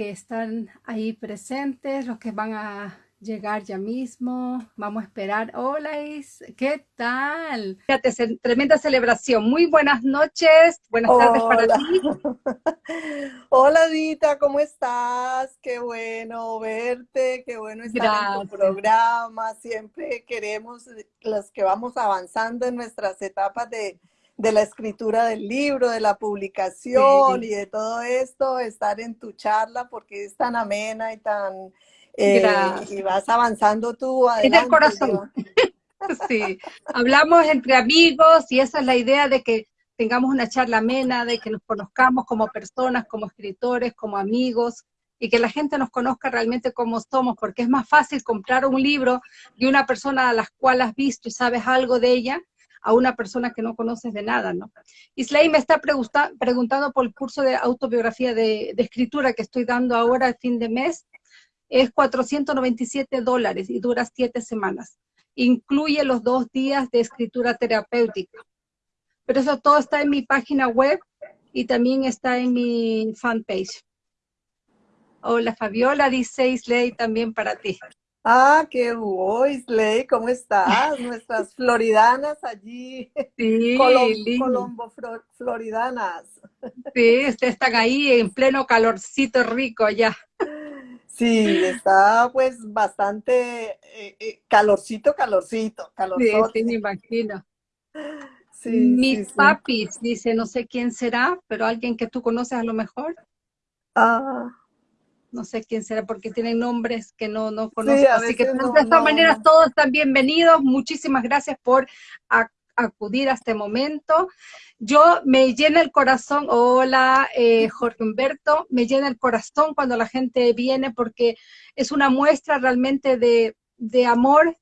que están ahí presentes, los que van a llegar ya mismo. Vamos a esperar. Hola, Is. ¿qué tal? Fíjate, tremenda celebración. Muy buenas noches, buenas tardes para ti. Hola, Dita, ¿cómo estás? Qué bueno verte, qué bueno estar en tu programa. Siempre queremos, los que vamos avanzando en nuestras etapas de, la escritura del libro, de la publicación y de todo esto, estar en tu charla porque es tan amena y tan eh, y vas avanzando tú adelante. Es del corazón. sí, hablamos entre amigos y esa es la idea de que tengamos una charla amena, de que nos conozcamos como personas, como escritores, como amigos, y que la gente nos conozca realmente como somos, porque es más fácil comprar un libro de una persona a la cual has visto y sabes algo de ella, a una persona que no conoces de nada, ¿no? Islay me está preguntando por el curso de autobiografía de, escritura que estoy dando ahora al fin de mes, es 497 dólares y dura siete semanas. Incluye los dos días de escritura terapéutica. Pero eso todo está en mi página web y también está en mi fanpage. Hola Fabiola, dice Isley también para ti. Ah, qué bueno, Isley, ¿cómo estás? Nuestras floridanas allí. Sí, Colombo, floridanas. Sí, están ahí en pleno calorcito rico allá. Sí, está pues bastante eh, eh, calorcito, calorcito, calorcito. Sí, sí, me imagino. Sí, Mis papis, dice, no sé quién será, pero alguien que tú conoces a lo mejor. Ah. No sé quién será, porque tienen nombres que no, no conozco. Así que de todas maneras todos están bienvenidos. Muchísimas gracias por acudir a este momento. Yo me llena el corazón, hola eh, Jorge Humberto, me llena el corazón cuando la gente viene porque es una muestra realmente de, de amor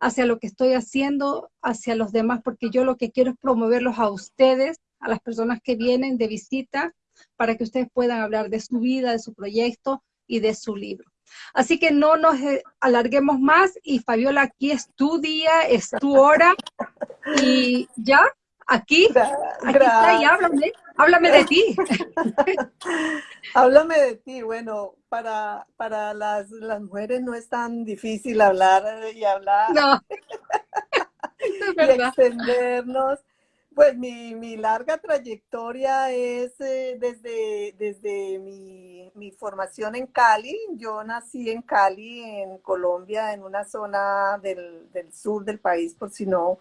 hacia lo que estoy haciendo, hacia los demás, porque yo lo que quiero es promoverlos a ustedes, a las personas que vienen de visita, para que ustedes puedan hablar de su vida, de su proyecto y de su libro. Así que no nos eh, alarguemos más y Fabiola, aquí es tu día, es tu hora y ya, aquí, aquí está y háblame, háblame de ti. háblame de ti, bueno, para, para las, las mujeres no es tan difícil hablar y hablar. No. y extendernos. Pues mi, mi, larga trayectoria es eh, desde, desde mi, mi, formación en Cali. Yo nací en Cali, en Colombia, en una zona del, del sur del país, por si no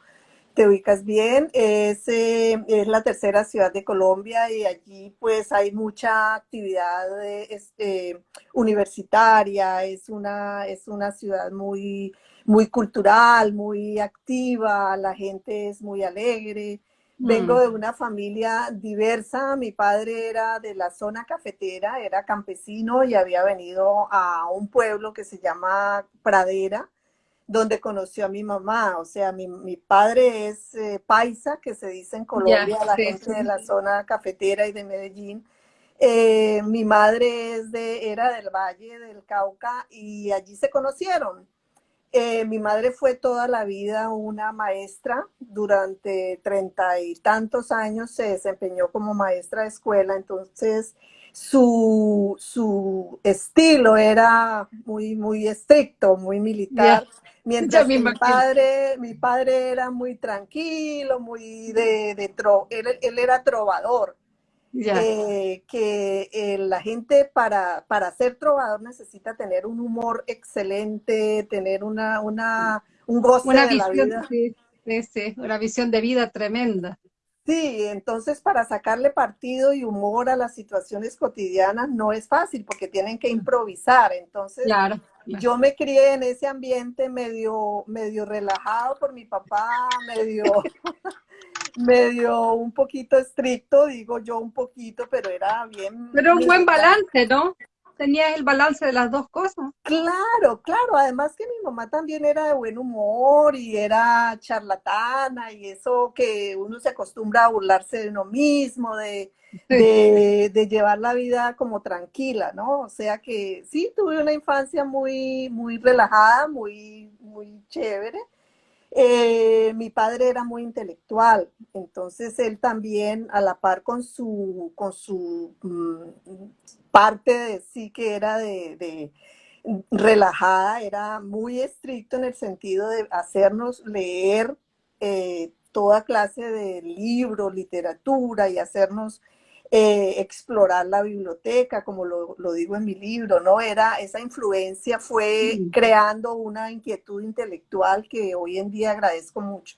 te ubicas bien. Es, eh, es, la tercera ciudad de Colombia y allí pues hay mucha actividad este, universitaria. Es una, es una ciudad muy, muy cultural, muy activa, la gente es muy alegre. Vengo mm. de una familia diversa, mi padre era de la zona cafetera, era campesino y había venido a un pueblo que se llama Pradera, donde conoció a mi mamá. O sea, mi, padre es eh, paisa, que se dice en Colombia, la gente de la zona cafetera y de Medellín. Eh, mi madre es de, era del Valle del Cauca y allí se conocieron. Eh, mi madre fue toda la vida una maestra, durante treinta y tantos años se desempeñó como maestra de escuela, entonces su, su estilo era muy, muy estricto, muy militar, mientras mi padre, mi padre era muy tranquilo, muy de, de él era trovador. Eh, que eh, la gente para, para ser trovador necesita tener un humor excelente, tener una, una, un goce una de visión, la vida. Sí, sí, una visión de vida tremenda. Sí, entonces para sacarle partido y humor a las situaciones cotidianas no es fácil porque tienen que improvisar. Entonces, yo me crié en ese ambiente medio, medio relajado por mi papá, medio, medio un poquito estricto, digo yo un poquito, pero era bien. Pero un buen balance, ¿no? Tenías el balance de las dos cosas. Claro, claro. Además que mi mamá también era de buen humor y era charlatana y eso que uno se acostumbra a burlarse de uno mismo, de, de, de, llevar la vida como tranquila, ¿no? O sea que sí, tuve una infancia muy, muy relajada, muy, muy chévere. Eh, mi padre era muy intelectual, entonces él también, a la par con su, con su mm, parte de sí que era de, relajada, era muy estricto en el sentido de hacernos leer eh, toda clase de libros, literatura y hacernos eh, explorar la biblioteca, como lo, digo en mi libro, ¿no? Era, esa influencia fue creando una inquietud intelectual que hoy en día agradezco mucho,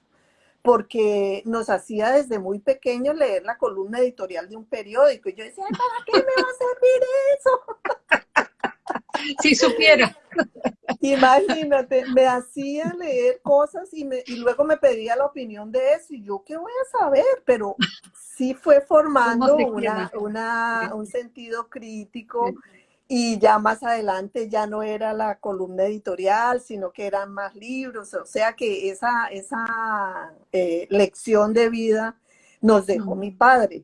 porque nos hacía desde muy pequeño leer la columna editorial de un periódico, y yo decía, ¿para qué me va a servir eso? Si supiera. Imagínate, me hacía leer cosas y, me, y luego me pedía la opinión de eso, y yo, ¿qué voy a saber? Pero sí fue formando una, un sentido crítico y ya más adelante ya no era la columna editorial, sino que eran más libros, o sea que esa, esa eh, lección de vida nos dejó mi padre.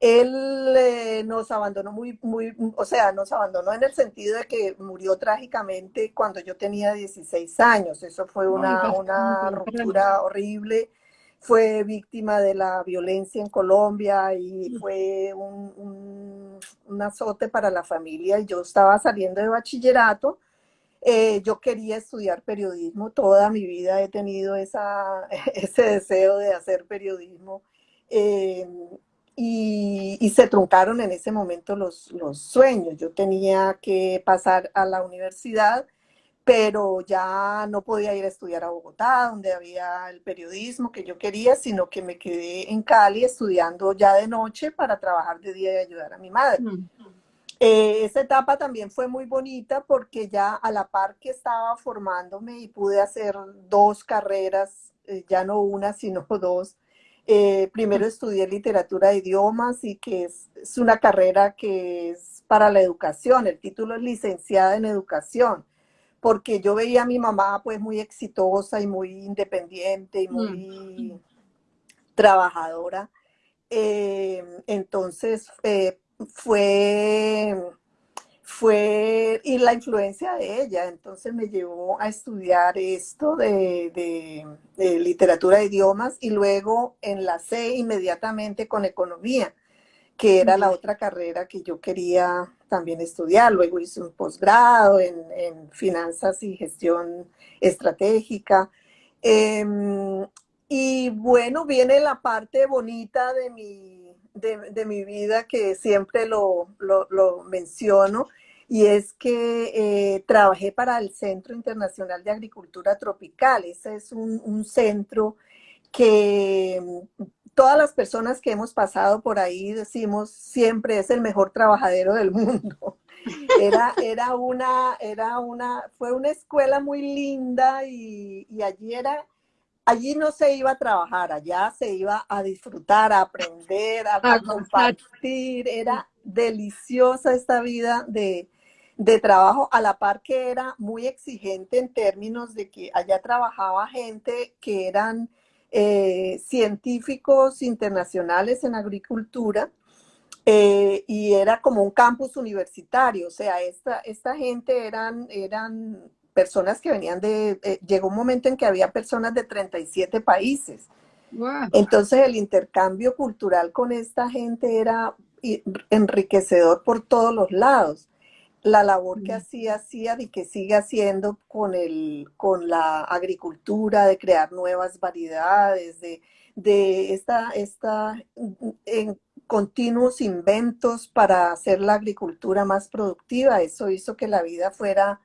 Él eh, nos abandonó muy, muy, o sea, nos abandonó en el sentido de que murió trágicamente cuando yo tenía 16 años. Eso fue una, una ruptura horrible fue víctima de la violencia en Colombia y fue un, azote para la familia. Yo estaba saliendo de bachillerato, eh, yo quería estudiar periodismo, toda mi vida he tenido esa, ese deseo de hacer periodismo. Eh, y, y, se truncaron en ese momento los, los sueños. Yo tenía que pasar a la universidad pero ya no podía ir a estudiar a Bogotá, donde había el periodismo que yo quería, sino que me quedé en Cali estudiando ya de noche para trabajar de día y ayudar a mi madre. Mm. Eh, esa etapa también fue muy bonita porque ya a la par que estaba formándome y pude hacer dos carreras, eh, ya no una, sino dos. Eh, primero mm. estudié literatura de idiomas y que es, es una carrera que es para la educación. El título es licenciada en educación porque yo veía a mi mamá pues muy exitosa y muy independiente y muy mm. trabajadora. Eh, entonces eh, fue, fue, y la influencia de ella, entonces me llevó a estudiar esto de, de literatura de idiomas y luego enlacé inmediatamente con economía que era la otra carrera que yo quería también estudiar. Luego hice un posgrado en, finanzas y gestión estratégica. Em, y bueno, viene la parte bonita de mi, de, mi vida que siempre lo, menciono, y es que eh, trabajé para el Centro Internacional de Agricultura Tropical. Ese es un centro que todas las personas que hemos pasado por ahí decimos siempre es el mejor trabajadero del mundo. Era, era una, era una, fue una escuela muy linda y, allí era, allí no se iba a trabajar, allá se iba a disfrutar, a aprender, a, compartir. Era deliciosa esta vida de, de trabajo, a la par que era muy exigente en términos de que allá trabajaba gente que eran eh, científicos internacionales en agricultura eh, y era como un campus universitario, o sea, esta, esta gente eran, eran personas que venían de, eh, llegó un momento en que había personas de 37 países. Entonces el intercambio cultural con esta gente era enriquecedor por todos los lados la labor que hacía, hacía y que sigue haciendo con, el, con la agricultura, de crear nuevas variedades, de, de esta, esta, en continuos inventos para hacer la agricultura más productiva. Eso hizo que la vida fuera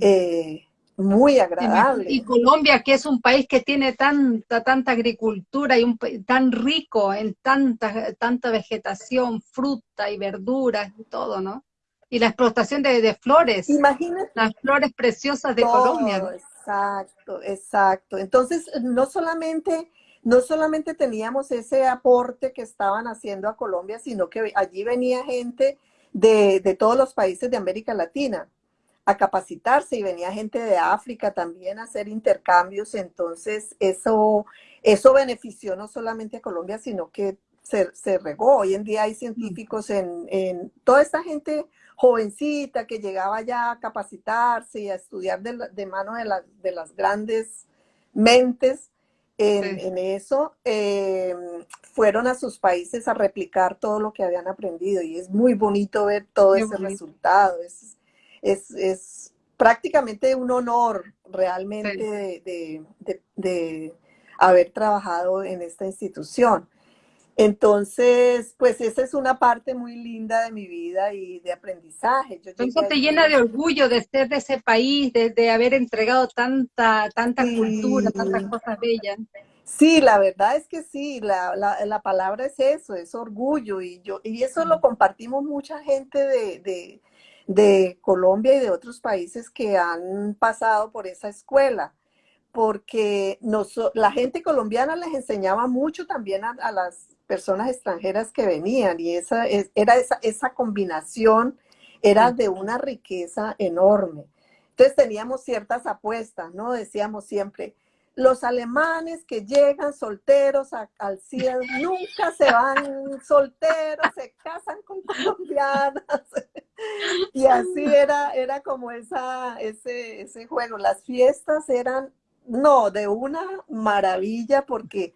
eh, muy agradable. Y Colombia, que es un país que tiene tanta, tanta agricultura y un, tan rico en tanta, tanta vegetación, fruta y verduras y todo, ¿no? Y la explotación de, flores. Imagínate. Las flores preciosas de Colombia. Exacto, exacto. Entonces, no solamente, no solamente teníamos ese aporte que estaban haciendo a Colombia, sino que allí venía gente de, de todos los países de América Latina a capacitarse y venía gente de África también a hacer intercambios. Entonces, eso, eso benefició no solamente a Colombia, sino que se, se regó. Hoy en día hay científicos en, en toda esta gente jovencita que llegaba ya a capacitarse y a estudiar de, mano de, de, las grandes mentes en, eso, em, fueron a sus países a replicar todo lo que habían aprendido y es muy bonito ver todo ese resultado. Es, es, prácticamente un honor realmente de, haber trabajado en esta institución. Entonces, pues esa es una parte muy linda de mi vida y de aprendizaje. Eso te llena de orgullo de ser de ese país, de, haber entregado tanta, tanta cultura, tantas cosas bellas. Sí, la verdad es que sí, la, palabra es eso, es orgullo y yo y eso lo compartimos mucha gente de, de Colombia y de otros países que han pasado por esa escuela porque la gente colombiana les enseñaba mucho también a, las personas extranjeras que venían y esa, era esa, esa combinación era de una riqueza enorme. Entonces teníamos ciertas apuestas, ¿no? Decíamos siempre, los alemanes que llegan solteros al cielo nunca se van solteros, se casan con colombianas. y así era, era como esa, ese, ese juego. Las fiestas eran no, de una maravilla porque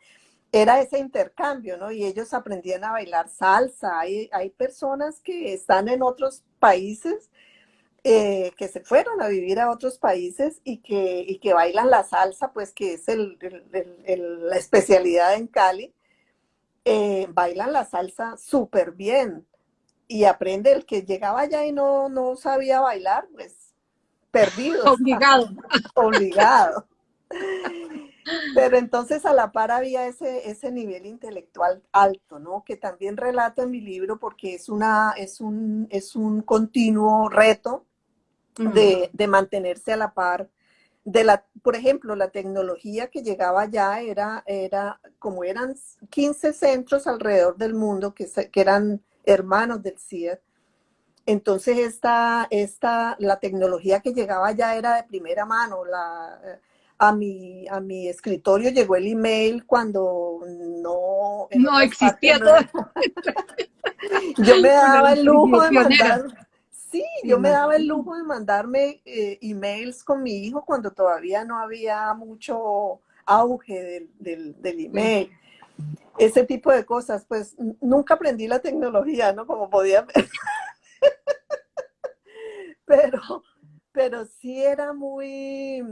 era ese intercambio, ¿no? Y ellos aprendían a bailar salsa. Hay, hay personas que están en otros países, eh, que se fueron a vivir a otros países y que, que bailan la salsa, pues que es la especialidad en Cali. Eh, bailan la salsa súper bien y aprende el que llegaba allá y no, no sabía bailar, pues perdido. Obligado. Obligado. Pero entonces a la par había ese, ese nivel intelectual alto, ¿no? Que también relato en mi libro porque es, una, es, un, es un continuo reto de, mantenerse a la par de la, por ejemplo, la tecnología que llegaba ya era, era como eran 15 centros alrededor del mundo que, que eran hermanos del CIED, entonces esta, esta, la tecnología que llegaba ya era de primera mano, la, a mi, a mi escritorio llegó el email cuando no... No existía todo. yo me daba el lujo de mandar... Sí, yo me daba el lujo de mandarme eh, emails con mi hijo cuando todavía no había mucho auge del, del, email. Ese tipo de cosas, pues nunca aprendí la tecnología, ¿no? Como podía ver. pero, pero sí era muy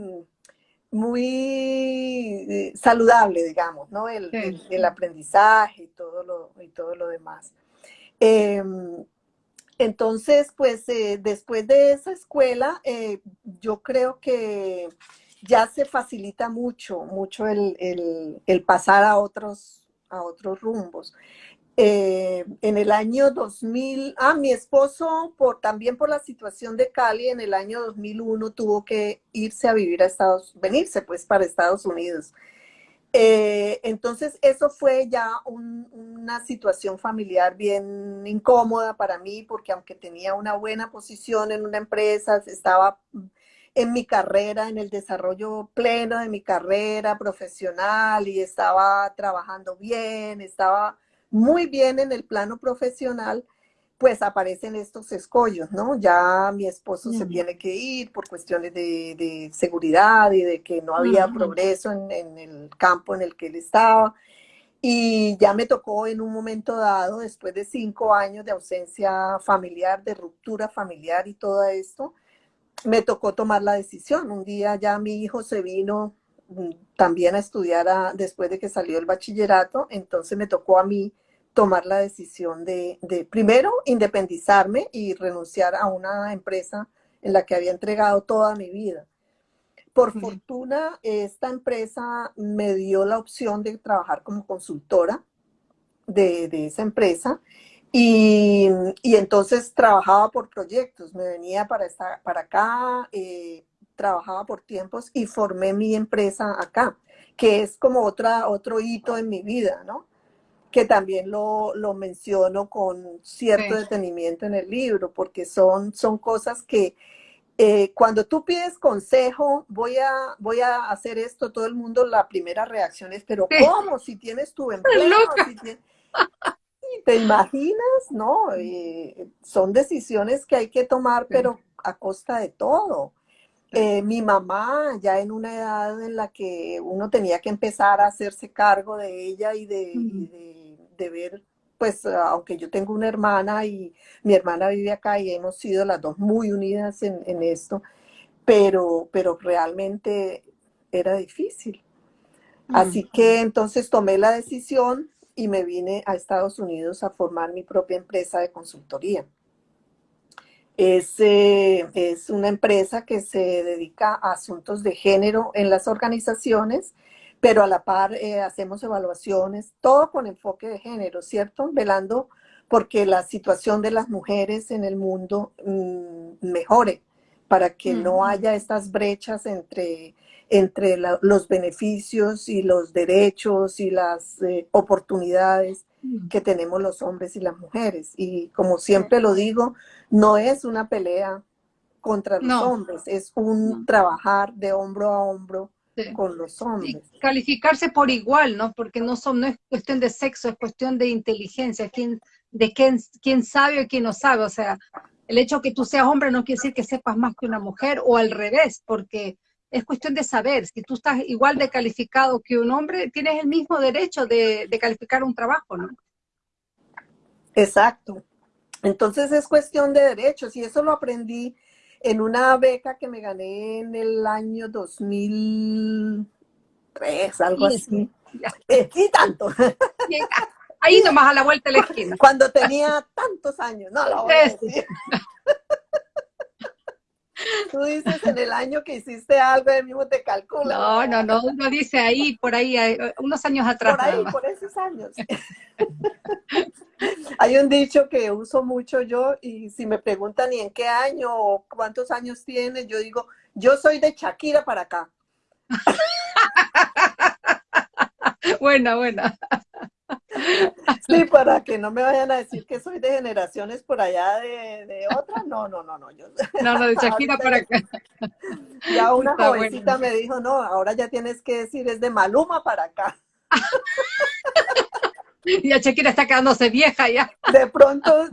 muy eh, saludable, digamos, ¿no? El, aprendizaje y todo lo, y todo lo demás. Em, entonces, pues eh, después de esa escuela, eh, yo creo que ya se facilita mucho, mucho el, el pasar a otros, a otros rumbos. Eh, en el año 2000, ah, mi esposo, también por la situación de Cali, en el año 2001 tuvo que irse a vivir a Estados, venirse pues para Estados Unidos. Eh, entonces eso fue ya una situación familiar bien incómoda para mí, porque aunque tenía una buena posición en una empresa, estaba en mi carrera, en el desarrollo pleno de mi carrera profesional y estaba trabajando bien, estaba muy bien en el plano profesional, pues aparecen estos escollos, ¿no? Ya mi esposo se tiene que ir por cuestiones de, seguridad y de que no había progreso en, el campo en el que él estaba. Y ya me tocó en un momento dado, después de cinco años de ausencia familiar, de ruptura familiar y todo esto, me tocó tomar la decisión. Un día ya mi hijo se vino también a estudiar después de que salió el bachillerato, entonces me tocó a mí tomar la decisión de, primero independizarme y renunciar a una empresa en la que había entregado toda mi vida. Por fortuna, esta empresa me dio la opción de trabajar como consultora de, esa empresa y, entonces trabajaba por proyectos, me venía para, estar, para acá, eh, trabajaba por tiempos y formé mi empresa acá, que es como otra, otro hito en mi vida, ¿no? que también lo, menciono con cierto detenimiento en el libro, porque son, son cosas que eh, cuando tú pides consejo, voy a, voy a hacer esto, todo el mundo, la primera reacción es, pero ¿cómo? Si tienes tu empleo, ¿Te imaginas? No, eh, son decisiones que hay que tomar, pero a costa de todo. Eh, mi mamá, ya en una edad en la que uno tenía que empezar a hacerse cargo de ella y de, de, ver, pues, aunque yo tengo una hermana y mi hermana vive acá y hemos sido las dos muy unidas en, en esto, pero, pero realmente era difícil. Así que entonces tomé la decisión y me vine a Estados Unidos a formar mi propia empresa de consultoría. Es, eh, es, una empresa que se dedica a asuntos de género en las organizaciones, pero a la par eh, hacemos evaluaciones, todo con enfoque de género, ¿cierto? Velando porque la situación de las mujeres en el mundo mm, mejore, para que no haya estas brechas entre, entre los beneficios y los derechos y las eh, oportunidades que tenemos los hombres y las mujeres. Y como siempre lo digo, no es una pelea contra los hombres, es un trabajar de hombro a hombro con los hombres. calificarse por igual, ¿no? Porque no, son, no es cuestión de sexo, es cuestión de inteligencia, quién, de quién, quién sabe o quién no sabe. O sea, el hecho que tú seas hombre no quiere decir que sepas más que una mujer o al revés, porque es cuestión de saber, si tú estás igual de calificado que un hombre, tienes el mismo derecho de, de calificar un trabajo, ¿no? Exacto. Entonces es cuestión de derechos y eso lo aprendí en una beca que me gané en el año 2003, algo así. Eh, y tanto. Ahí nomás a la vuelta de la esquina. Cuando tenía tantos años, no lo voy a decir. Tú dices en el año que hiciste algo, de mismo te calculo. No, no, no, uno dice ahí, por ahí, unos años atrás. Por ahí, por esos años. Hay un dicho que uso mucho yo y si me preguntan y en qué año o cuántos años tienes, yo digo, yo soy de Shakira para acá. buena, buena. Sí, para que no me vayan a decir que soy de generaciones por allá de, de otras. No, no, no, no. Yo, no, no, de Shakira para acá. Ya una jovencita me dijo, no, ahora ya tienes que decir, es de Maluma para acá. Y a Shakira está quedándose vieja ya. De pronto...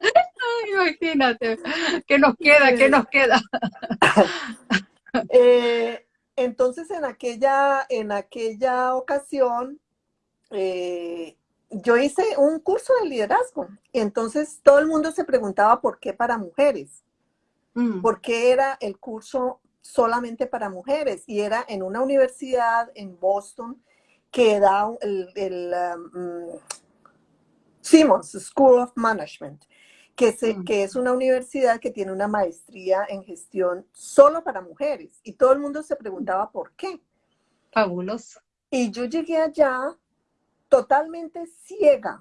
Ay, imagínate, ¿qué nos queda? ¿Qué nos queda? Eh, entonces, en aquella, en aquella ocasión, eh, yo hice un curso de liderazgo y entonces todo el mundo se preguntaba por qué para mujeres, mm. por qué era el curso solamente para mujeres y era en una universidad en Boston que da el, el um, Simmons School of Management, que, se, mm. que es una universidad que tiene una maestría en gestión solo para mujeres y todo el mundo se preguntaba por qué. Fabuloso. Y yo llegué allá totalmente ciega,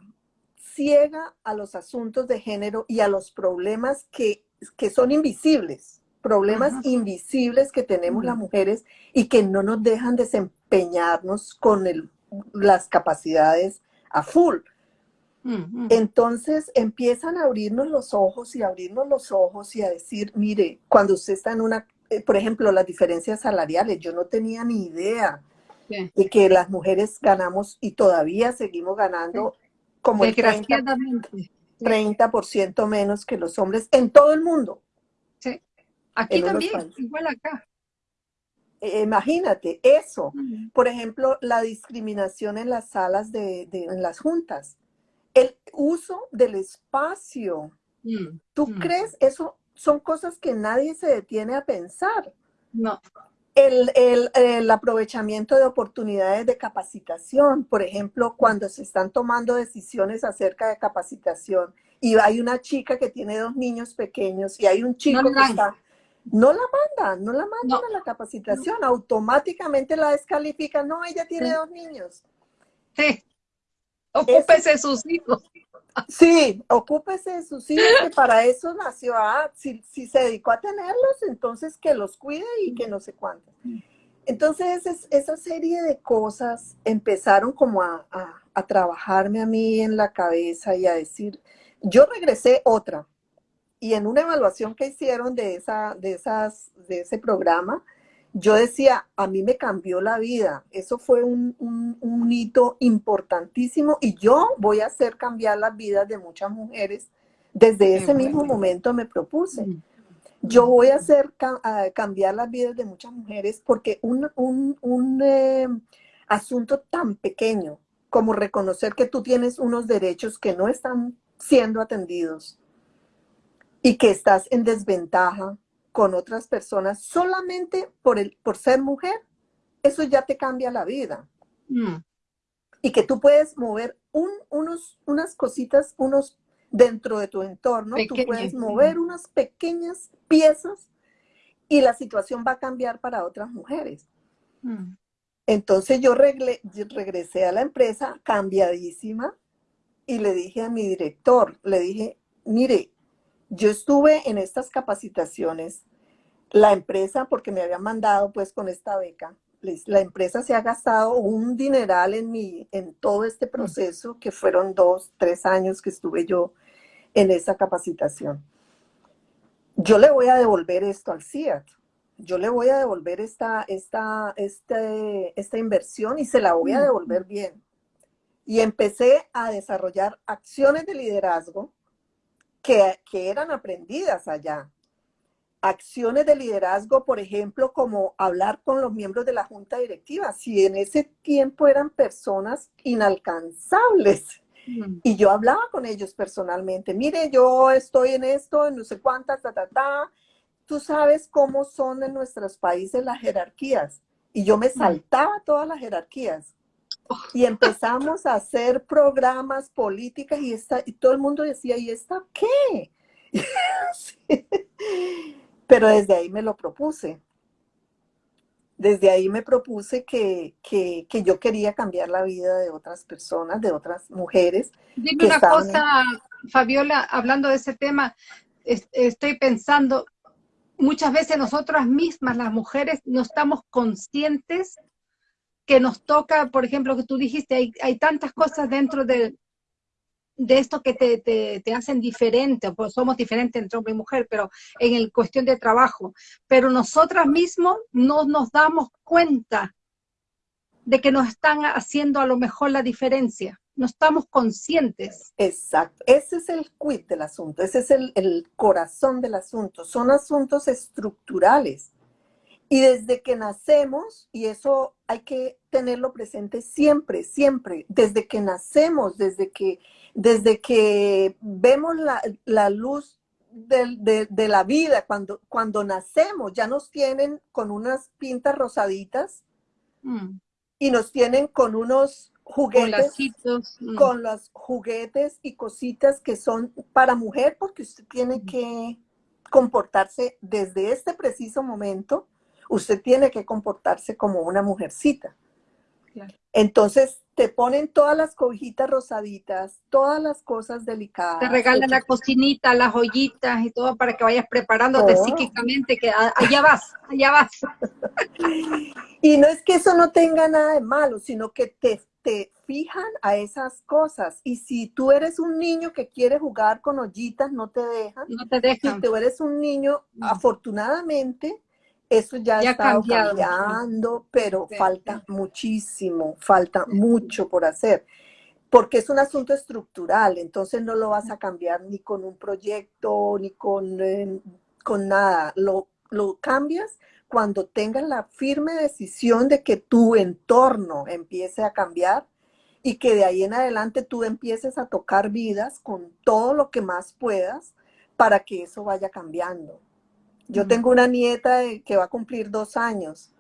ciega a los asuntos de género y a los problemas que, son invisibles, problemas invisibles que tenemos las mujeres y que no nos dejan desempeñarnos con las capacidades a full. Entonces empiezan a abrirnos los ojos y abrirnos los ojos y a decir, mire, cuando usted está en una, eh, por ejemplo, las diferencias salariales, yo no tenía ni idea y que las mujeres ganamos y todavía seguimos ganando como el 30%, 30 menos que los hombres en todo el mundo. Sí, aquí también, igual acá. E, imagínate, eso. Por ejemplo, la discriminación en las salas de, en las juntas. El uso del espacio. Mm, ¿Tú mm. crees? Eso son cosas que nadie se detiene a pensar. No el, aprovechamiento de oportunidades de capacitación, por ejemplo, cuando se están tomando decisiones acerca de capacitación y hay una chica que tiene dos niños pequeños y hay un chico que está... No la mandan, no la mandan a la capacitación, automáticamente la descalifican. No, ella tiene dos niños. Sí, ocúpese de sus hijos. Sí, ocúpese de sus hijos, que para eso nació. Ah, si, se dedicó a tenerlos, entonces que los cuide y que no sé cuánto. Entonces, esa serie de cosas empezaron como a, trabajarme a mí en la cabeza y a decir, yo regresé otra. Y en una evaluación que hicieron de, esa, de, esas, de ese programa, yo decía, a mí me cambió la vida. Eso fue un, hito importantísimo y yo voy a hacer cambiar las vidas de muchas mujeres. Desde ese mismo momento me propuse. Yo voy a hacer cambiar las vidas de muchas mujeres porque un, un, eh, asunto tan pequeño como reconocer que tú tienes unos derechos que no están siendo atendidos y que estás en desventaja con otras personas solamente por, el, por ser mujer, eso ya te cambia la vida. Mm. Y que tú puedes mover un, unos, unas cositas, unos dentro de tu entorno, tú puedes mover unas pequeñas piezas y la situación va a cambiar para otras mujeres. Mm. Entonces yo regresé a la empresa cambiadísima y le dije a mi director, le dije, mire, yo estuve en estas capacitaciones, la empresa, porque me había mandado pues con esta beca, la empresa se ha gastado un dineral en, mi, en todo este proceso, que fueron dos, tres años que estuve yo en esa capacitación. Yo le voy a devolver esto al CIAT. Yo le voy a devolver esta, esta, este, esta inversión y se la voy a devolver bien. Y empecé a desarrollar acciones de liderazgo que, que eran aprendidas allá. Acciones de liderazgo, por ejemplo, como hablar con los miembros de la junta directiva. Si en ese tiempo eran personas inalcanzables, y yo hablaba con ellos personalmente, mire, yo estoy en esto, en no sé cuántas, ta, ta, ta. Tú sabes cómo son en nuestros países las jerarquías. Y yo me saltaba todas las jerarquías. Y empezamos a hacer programas, políticas, y, esta, y todo el mundo decía, ¿y esta qué? Pero desde ahí me lo propuse desde ahí me propuse que, yo quería cambiar la vida de otras personas, de otras mujeres. Dime una cosa, Fabiola, hablando de ese tema, estoy pensando, muchas veces nosotras mismas, las mujeres, no estamos conscientes que nos toca, por ejemplo, que tú dijiste, hay, hay tantas cosas dentro de, de esto que te, te, hacen diferente, pues somos diferentes entre hombre y mujer, pero en el cuestión de trabajo. Pero nosotras mismos no nos damos cuenta de que nos están haciendo a lo mejor la diferencia. No estamos conscientes. Exacto. Ese es el quid del asunto. Ese es el, el corazón del asunto. Son asuntos estructurales. Y desde que nacemos, y eso hay que tenerlo presente siempre, siempre, desde que nacemos, desde que desde que vemos la, luz de, la vida, cuando, cuando nacemos, ya nos tienen con unas pintas rosaditas mm. y nos tienen con unos juguetes, mm. con los juguetes y cositas que son para mujer, porque usted tiene mm. que comportarse desde este preciso momento, usted tiene que comportarse como una mujercita. Entonces te ponen todas las cobijitas rosaditas, todas las cosas delicadas. Te regalan la cocinita, las joyitas y todo para que vayas preparándote oh. psíquicamente, que allá vas, allá vas. y no es que eso no tenga nada de malo, sino que te, te fijan a esas cosas. Y si tú eres un niño que quiere jugar con ollitas, no te dejan. No te dejan. Si tú eres un niño, afortunadamente, eso ya, está cambiando, pero falta muchísimo, falta mucho por hacer, porque es un asunto estructural, entonces no lo vas a cambiar ni con un proyecto, ni con, eh, con nada, lo, lo cambias cuando tengas la firme decisión de que tu entorno empiece a cambiar y que de ahí en adelante tú empieces a tocar vidas con todo lo que más puedas para que eso vaya cambiando. Yo tengo una nieta que va a cumplir dos años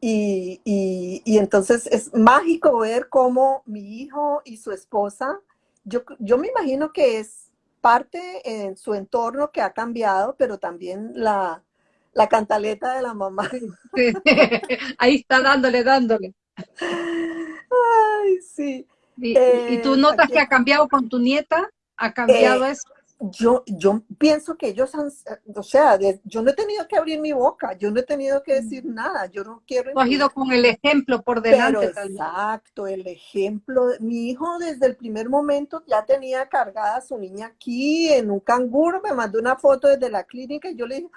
y, entonces es mágico ver cómo mi hijo y su esposa, yo, yo me imagino que es parte en su entorno que ha cambiado, pero también la, cantaleta de la mamá. Ahí está dándole, dándole. Ay, sí. ¿Y, tú notas que ha cambiado con tu nieta? ¿Ha cambiado eh, eso? Yo, yo pienso que ellos han, o sea, yo no he tenido que abrir mi boca, yo no he tenido que decir nada, yo no quiero... Tú has ido con el ejemplo por delante. exacto, el ejemplo. Mi hijo desde el primer momento ya tenía cargada a su niña aquí en un canguro, me mandó una foto desde la clínica y yo le dije,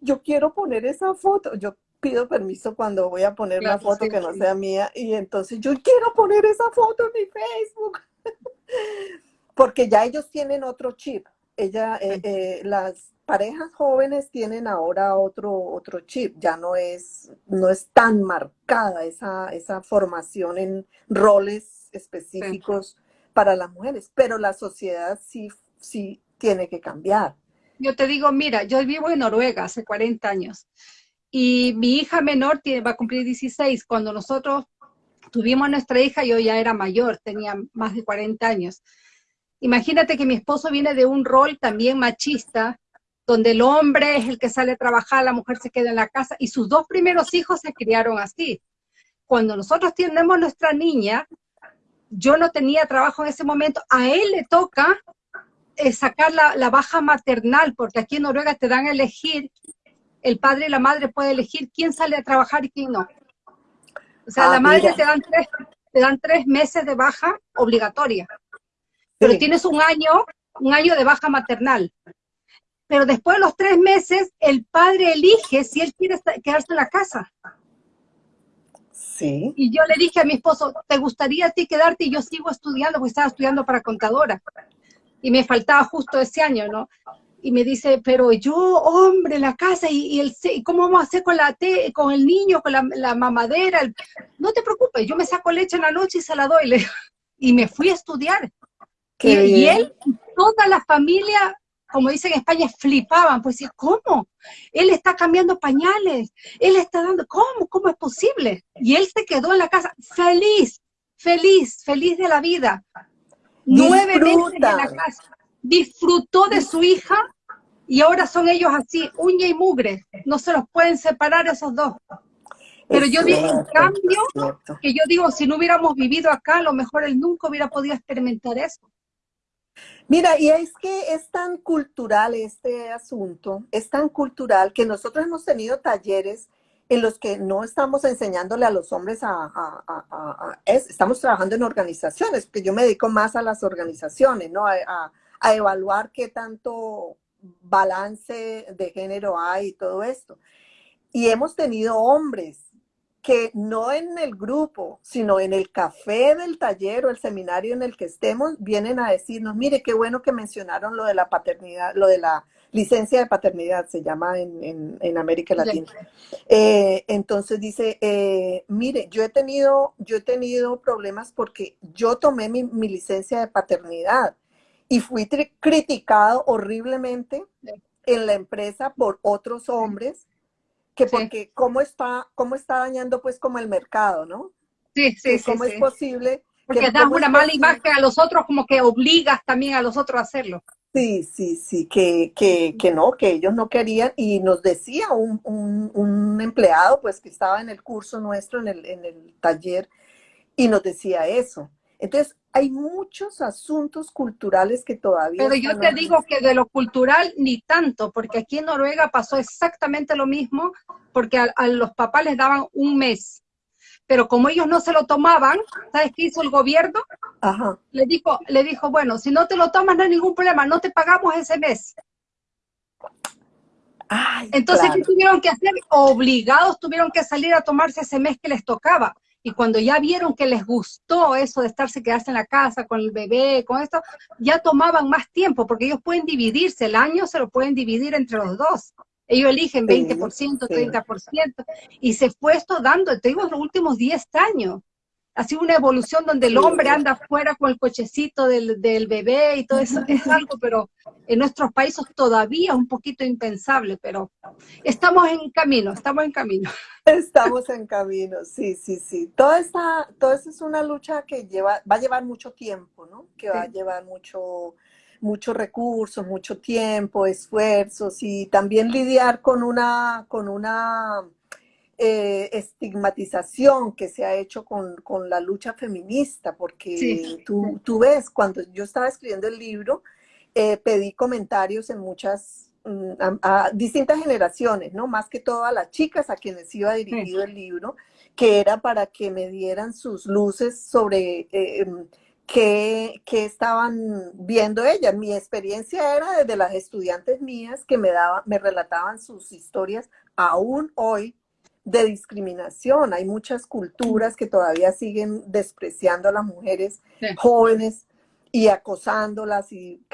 yo quiero poner esa foto. Yo pido permiso cuando voy a poner una foto que no sea mía y entonces yo quiero poner esa foto en mi Facebook. porque ya ellos tienen otro chip. ella, eh, eh, las parejas jóvenes tienen ahora otro, otro chip, ya no es, no es tan marcada esa, esa formación en roles específicos para las mujeres, pero la sociedad sí, sí tiene que cambiar. Yo te digo, mira, yo vivo en Noruega hace 40 años y mi hija menor tiene, va a cumplir 16. Cuando nosotros tuvimos a nuestra hija, yo ya era mayor, tenía más de 40 años. Imagínate que mi esposo viene de un rol también machista, donde el hombre es el que sale a trabajar, la mujer se queda en la casa, y sus dos primeros hijos se criaron así. Cuando nosotros tenemos nuestra niña, yo no tenía trabajo en ese momento, a él le toca eh, sacar la, la, baja maternal, porque aquí en Noruega te dan a elegir, el padre y la madre pueden elegir quién sale a trabajar y quién no. O sea, la ah, madre te dan, tres, te dan tres meses de baja obligatoria, pero tienes un año, un año de baja maternal. Pero después de los tres meses, el padre elige si él quiere quedarse en la casa. Sí. Y yo le dije a mi esposo, ¿te gustaría a ti quedarte? Y yo sigo estudiando, porque estaba estudiando para contadora. Y me faltaba justo ese año, ¿no? y me dice, pero yo, hombre, la casa, y, el, ¿cómo vamos a hacer con la té, con el niño, con la, mamadera? no te preocupes, yo me saco leche en la noche y se la doy. y me fui a estudiar. Y, él, toda la familia, como dicen en España, flipaban, pues ¿cómo? Él está cambiando pañales, él está dando, ¿cómo? ¿Cómo es posible? Y él se quedó en la casa feliz, feliz, feliz de la vida. Nueve meses en la casa disfrutó de su hija y ahora son ellos así, uña y mugre, no se los pueden separar esos dos. Pero yo digo, en cambio, que yo digo, si no hubiéramos vivido acá, a lo mejor él nunca hubiera podido experimentar eso. Mira, y es que es tan cultural este asunto, es tan cultural que nosotros hemos tenido talleres en los que no estamos enseñándole a los hombres a, estamos trabajando en organizaciones, porque yo me dedico más a las organizaciones, ¿no? A evaluar qué tanto balance de género hay y todo esto. Y hemos tenido hombres que no en el grupo, sino en el café del taller o el seminario en el que estemos, vienen a decirnos, mire, qué bueno que mencionaron lo de la paternidad, lo de la licencia de paternidad, se llama en, América Latina. Eh, entonces dice, eh, mire, yo he tenido, yo he tenido problemas porque yo tomé mi, mi licencia de paternidad y fui criticado horriblemente en la empresa por otros hombres, que porque cómo está, cómo está dañando pues como el mercado, ¿no? Sí, sí, sí. ¿Cómo es posible? Porque das una mala imagen a los otros, como que obligas también a los otros a hacerlo. Sí, sí, sí, que, que, que no, que ellos no querían, y nos decía un, un, un, empleado, pues que estaba en el curso nuestro, en el, en el taller, y nos decía eso. Entonces, hay muchos asuntos culturales que todavía... Pero yo te digo que de lo cultural ni tanto, porque aquí en Noruega pasó exactamente lo mismo, porque a, los papás les daban un mes. Pero como ellos no se lo tomaban, ¿sabes qué hizo el gobierno? Ajá. Le dijo, le dijo, bueno, si no te lo tomas no hay ningún problema, no te pagamos ese mes. Entonces, ¿qué tuvieron que hacer? Obligados tuvieron que salir a tomarse ese mes que les tocaba y cuando ya vieron que les gustó eso de estarse, quedarse en la casa con el bebé, con esto, ya tomaban más tiempo, porque ellos pueden dividirse, el año se lo pueden dividir entre los dos. Ellos eligen 20%, 30%, y se fue esto dando, te digo, los últimos 10 años ha sido una evolución donde el hombre anda afuera con el cochecito del, del, bebé y todo eso, es algo, pero en nuestros países todavía un poquito impensable, pero estamos en camino, estamos en camino. Estamos en camino, sí, sí, sí. Toda esta, todo esto es una lucha que lleva, va a llevar mucho tiempo, ¿no? Que va a llevar mucho, muchos recursos, mucho tiempo, esfuerzos y también lidiar con una, con una eh, estigmatización que se ha hecho con, la lucha feminista, porque tú, tú, ves, cuando yo estaba escribiendo el libro, eh, pedí comentarios en muchas, mm, a, distintas generaciones, ¿no? Más que todo a las chicas a quienes iba dirigido el libro, que era para que me dieran sus luces sobre... Eh, em, qué, estaban viendo ellas. Mi experiencia era desde las estudiantes mías que me, daban, me relataban sus historias aún hoy de discriminación. Hay muchas culturas que todavía siguen despreciando a las mujeres jóvenes y acosándolas y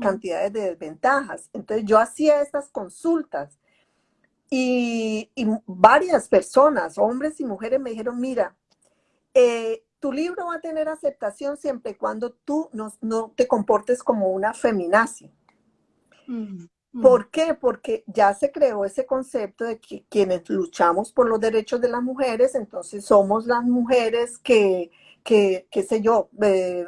cantidades de desventajas. Entonces yo hacía estas consultas y, varias personas, hombres y mujeres, me dijeron, mira, eh, tu libro va a tener aceptación siempre y cuando tú no, te comportes como una feminazi. Mm. ¿Por qué? Porque ya se creó ese concepto de que quienes luchamos por los derechos de las mujeres, entonces somos las mujeres que, que qué sé yo, eh,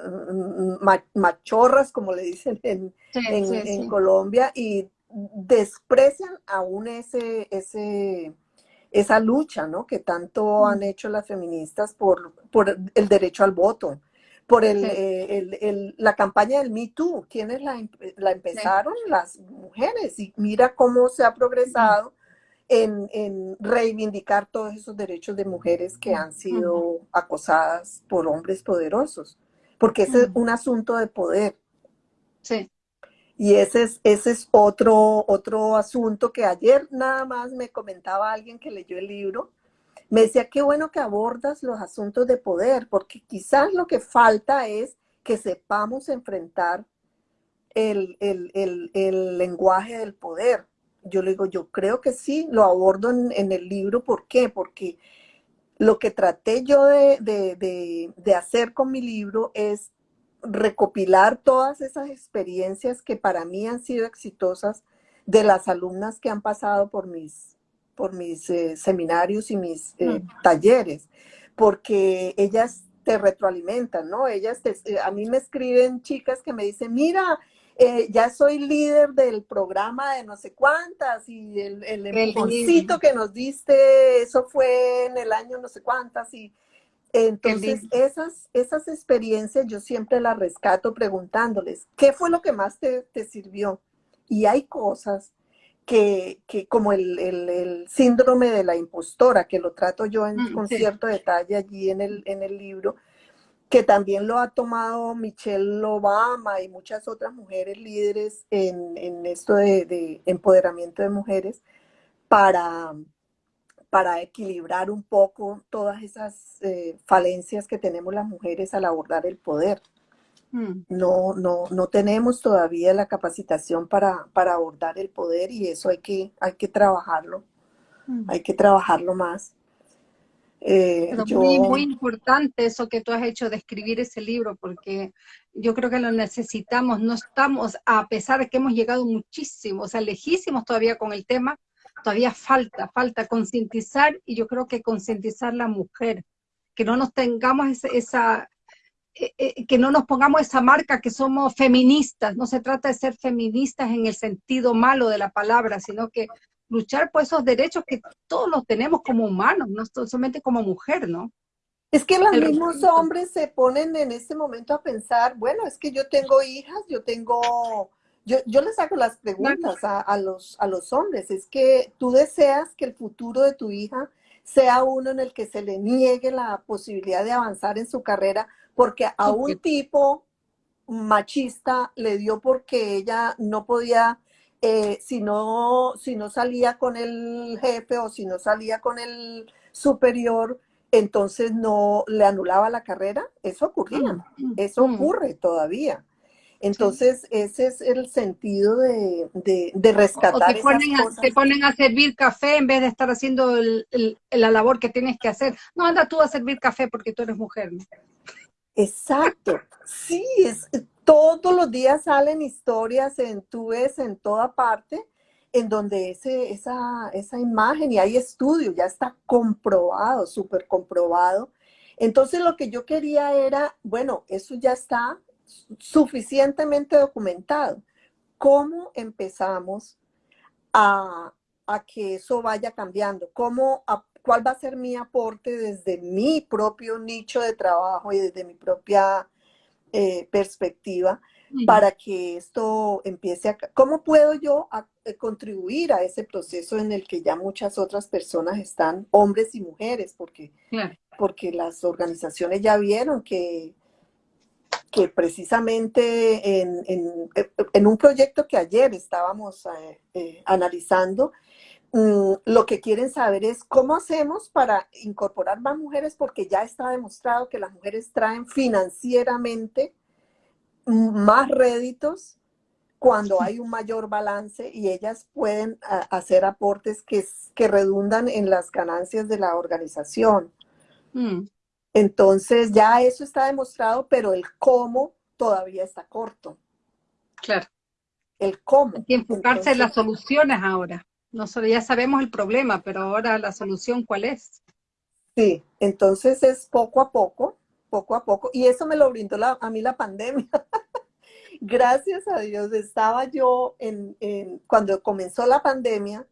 machorras, como le dicen en, en, Colombia, y desprecian aún ese, ese, esa lucha, ¿no? Que tanto mm. han hecho las feministas por, por el derecho al voto, por el, eh, la campaña del Me Too. ¿Quiénes la, la empezaron? Las mujeres. Y mira cómo se ha progresado en, en, reivindicar todos esos derechos de mujeres que han sido acosadas por hombres poderosos. Porque ese es un asunto de poder. Sí. Y ese es, ese es otro, otro asunto que ayer nada más me comentaba alguien que leyó el libro. Me decía, qué bueno que abordas los asuntos de poder, porque quizás lo que falta es que sepamos enfrentar el, lenguaje del poder. Yo le digo, yo creo que sí, lo abordo en, el libro. ¿Por qué? Porque lo que traté yo de, de hacer con mi libro es recopilar todas esas experiencias que para mí han sido exitosas de las alumnas que han pasado por mis, por mis eh, seminarios y mis eh, talleres, porque ellas te retroalimentan, ¿no? Ellas eh, a mí me escriben chicas que me dicen, mira, ya soy líder del programa de no sé cuántas y el, el empujoncito que nos diste, eso fue en el año no sé cuántas y entonces, esas, esas experiencias yo siempre las rescato preguntándoles, ¿qué fue lo que más te, sirvió? Y hay cosas que, como el, síndrome de la impostora, que lo trato yo en, mm, con cierto detalle allí en el, en el libro, que también lo ha tomado Michelle Obama y muchas otras mujeres líderes en, esto de, de empoderamiento de mujeres para, para equilibrar un poco todas esas eh, falencias que tenemos las mujeres al abordar el poder. Mm. No, no, no tenemos todavía la capacitación para, para, abordar el poder y eso hay que, hay que trabajarlo, mm. hay que trabajarlo más. Eh, muy, muy importante eso que tú has hecho de escribir ese libro, porque yo creo que lo necesitamos, no estamos, a pesar de que hemos llegado muchísimo, o sea, lejísimos todavía con el tema, todavía falta, falta concientizar y yo creo que concientizar la mujer, que no nos tengamos esa, que no nos pongamos esa marca que somos feministas, no se trata de ser feministas en el sentido malo de la palabra, sino que luchar por esos derechos que todos los tenemos como humanos, no solamente como mujer, ¿no? Es que los mismos hombres se ponen en este momento a pensar, bueno, es que yo tengo hijas, yo tengo yo, yo les hago las preguntas a, los, a los hombres. Es que tú deseas que el futuro de tu hija sea uno en el que se le niegue la posibilidad de avanzar en su carrera porque a un tipo machista le dio porque ella no podía, eh, si, no, si no salía con el jefe o si no salía con el superior, entonces no le anulaba la carrera. Eso ocurría, mm, eso mm. ocurre todavía. Entonces, ese es el sentido de, de, rescatar o te ponen, A, te ponen a servir café en vez de estar haciendo la labor que tienes que hacer. No, anda tú a servir café porque tú eres mujer. Exacto. Sí, es, todos los días salen historias en tú ves en toda parte en donde ese, esa, esa imagen, y hay estudios, ya está comprobado, súper comprobado. Entonces lo que yo quería era, bueno, eso ya está, suficientemente documentado. ¿Cómo empezamos a, que eso vaya cambiando? ¿Cómo, ¿Cuál va a ser mi aporte desde mi propio nicho de trabajo y desde mi propia eh, perspectiva para que esto empiece a... ¿Cómo puedo yo eh, contribuir a ese proceso en el que ya muchas otras personas están, hombres y mujeres, porque, porque las organizaciones ya vieron que que precisamente en, un proyecto que ayer estábamos eh, eh, analizando, mm, lo que quieren saber es cómo hacemos para incorporar más mujeres, porque ya está demostrado que las mujeres traen financieramente más réditos cuando hay un mayor balance y ellas pueden hacer aportes que, que redundan en las ganancias de la organización. Mm. Entonces ya eso está demostrado, pero el cómo todavía está corto. Claro. El cómo. Hay que enfocarse en las soluciones ahora. Nosotros ya sabemos el problema, pero ahora la solución, ¿cuál es? Sí, entonces es poco a poco, poco a poco, y eso me lo brindó a mí la pandemia. Gracias a Dios, estaba yo en, cuando comenzó la pandemia,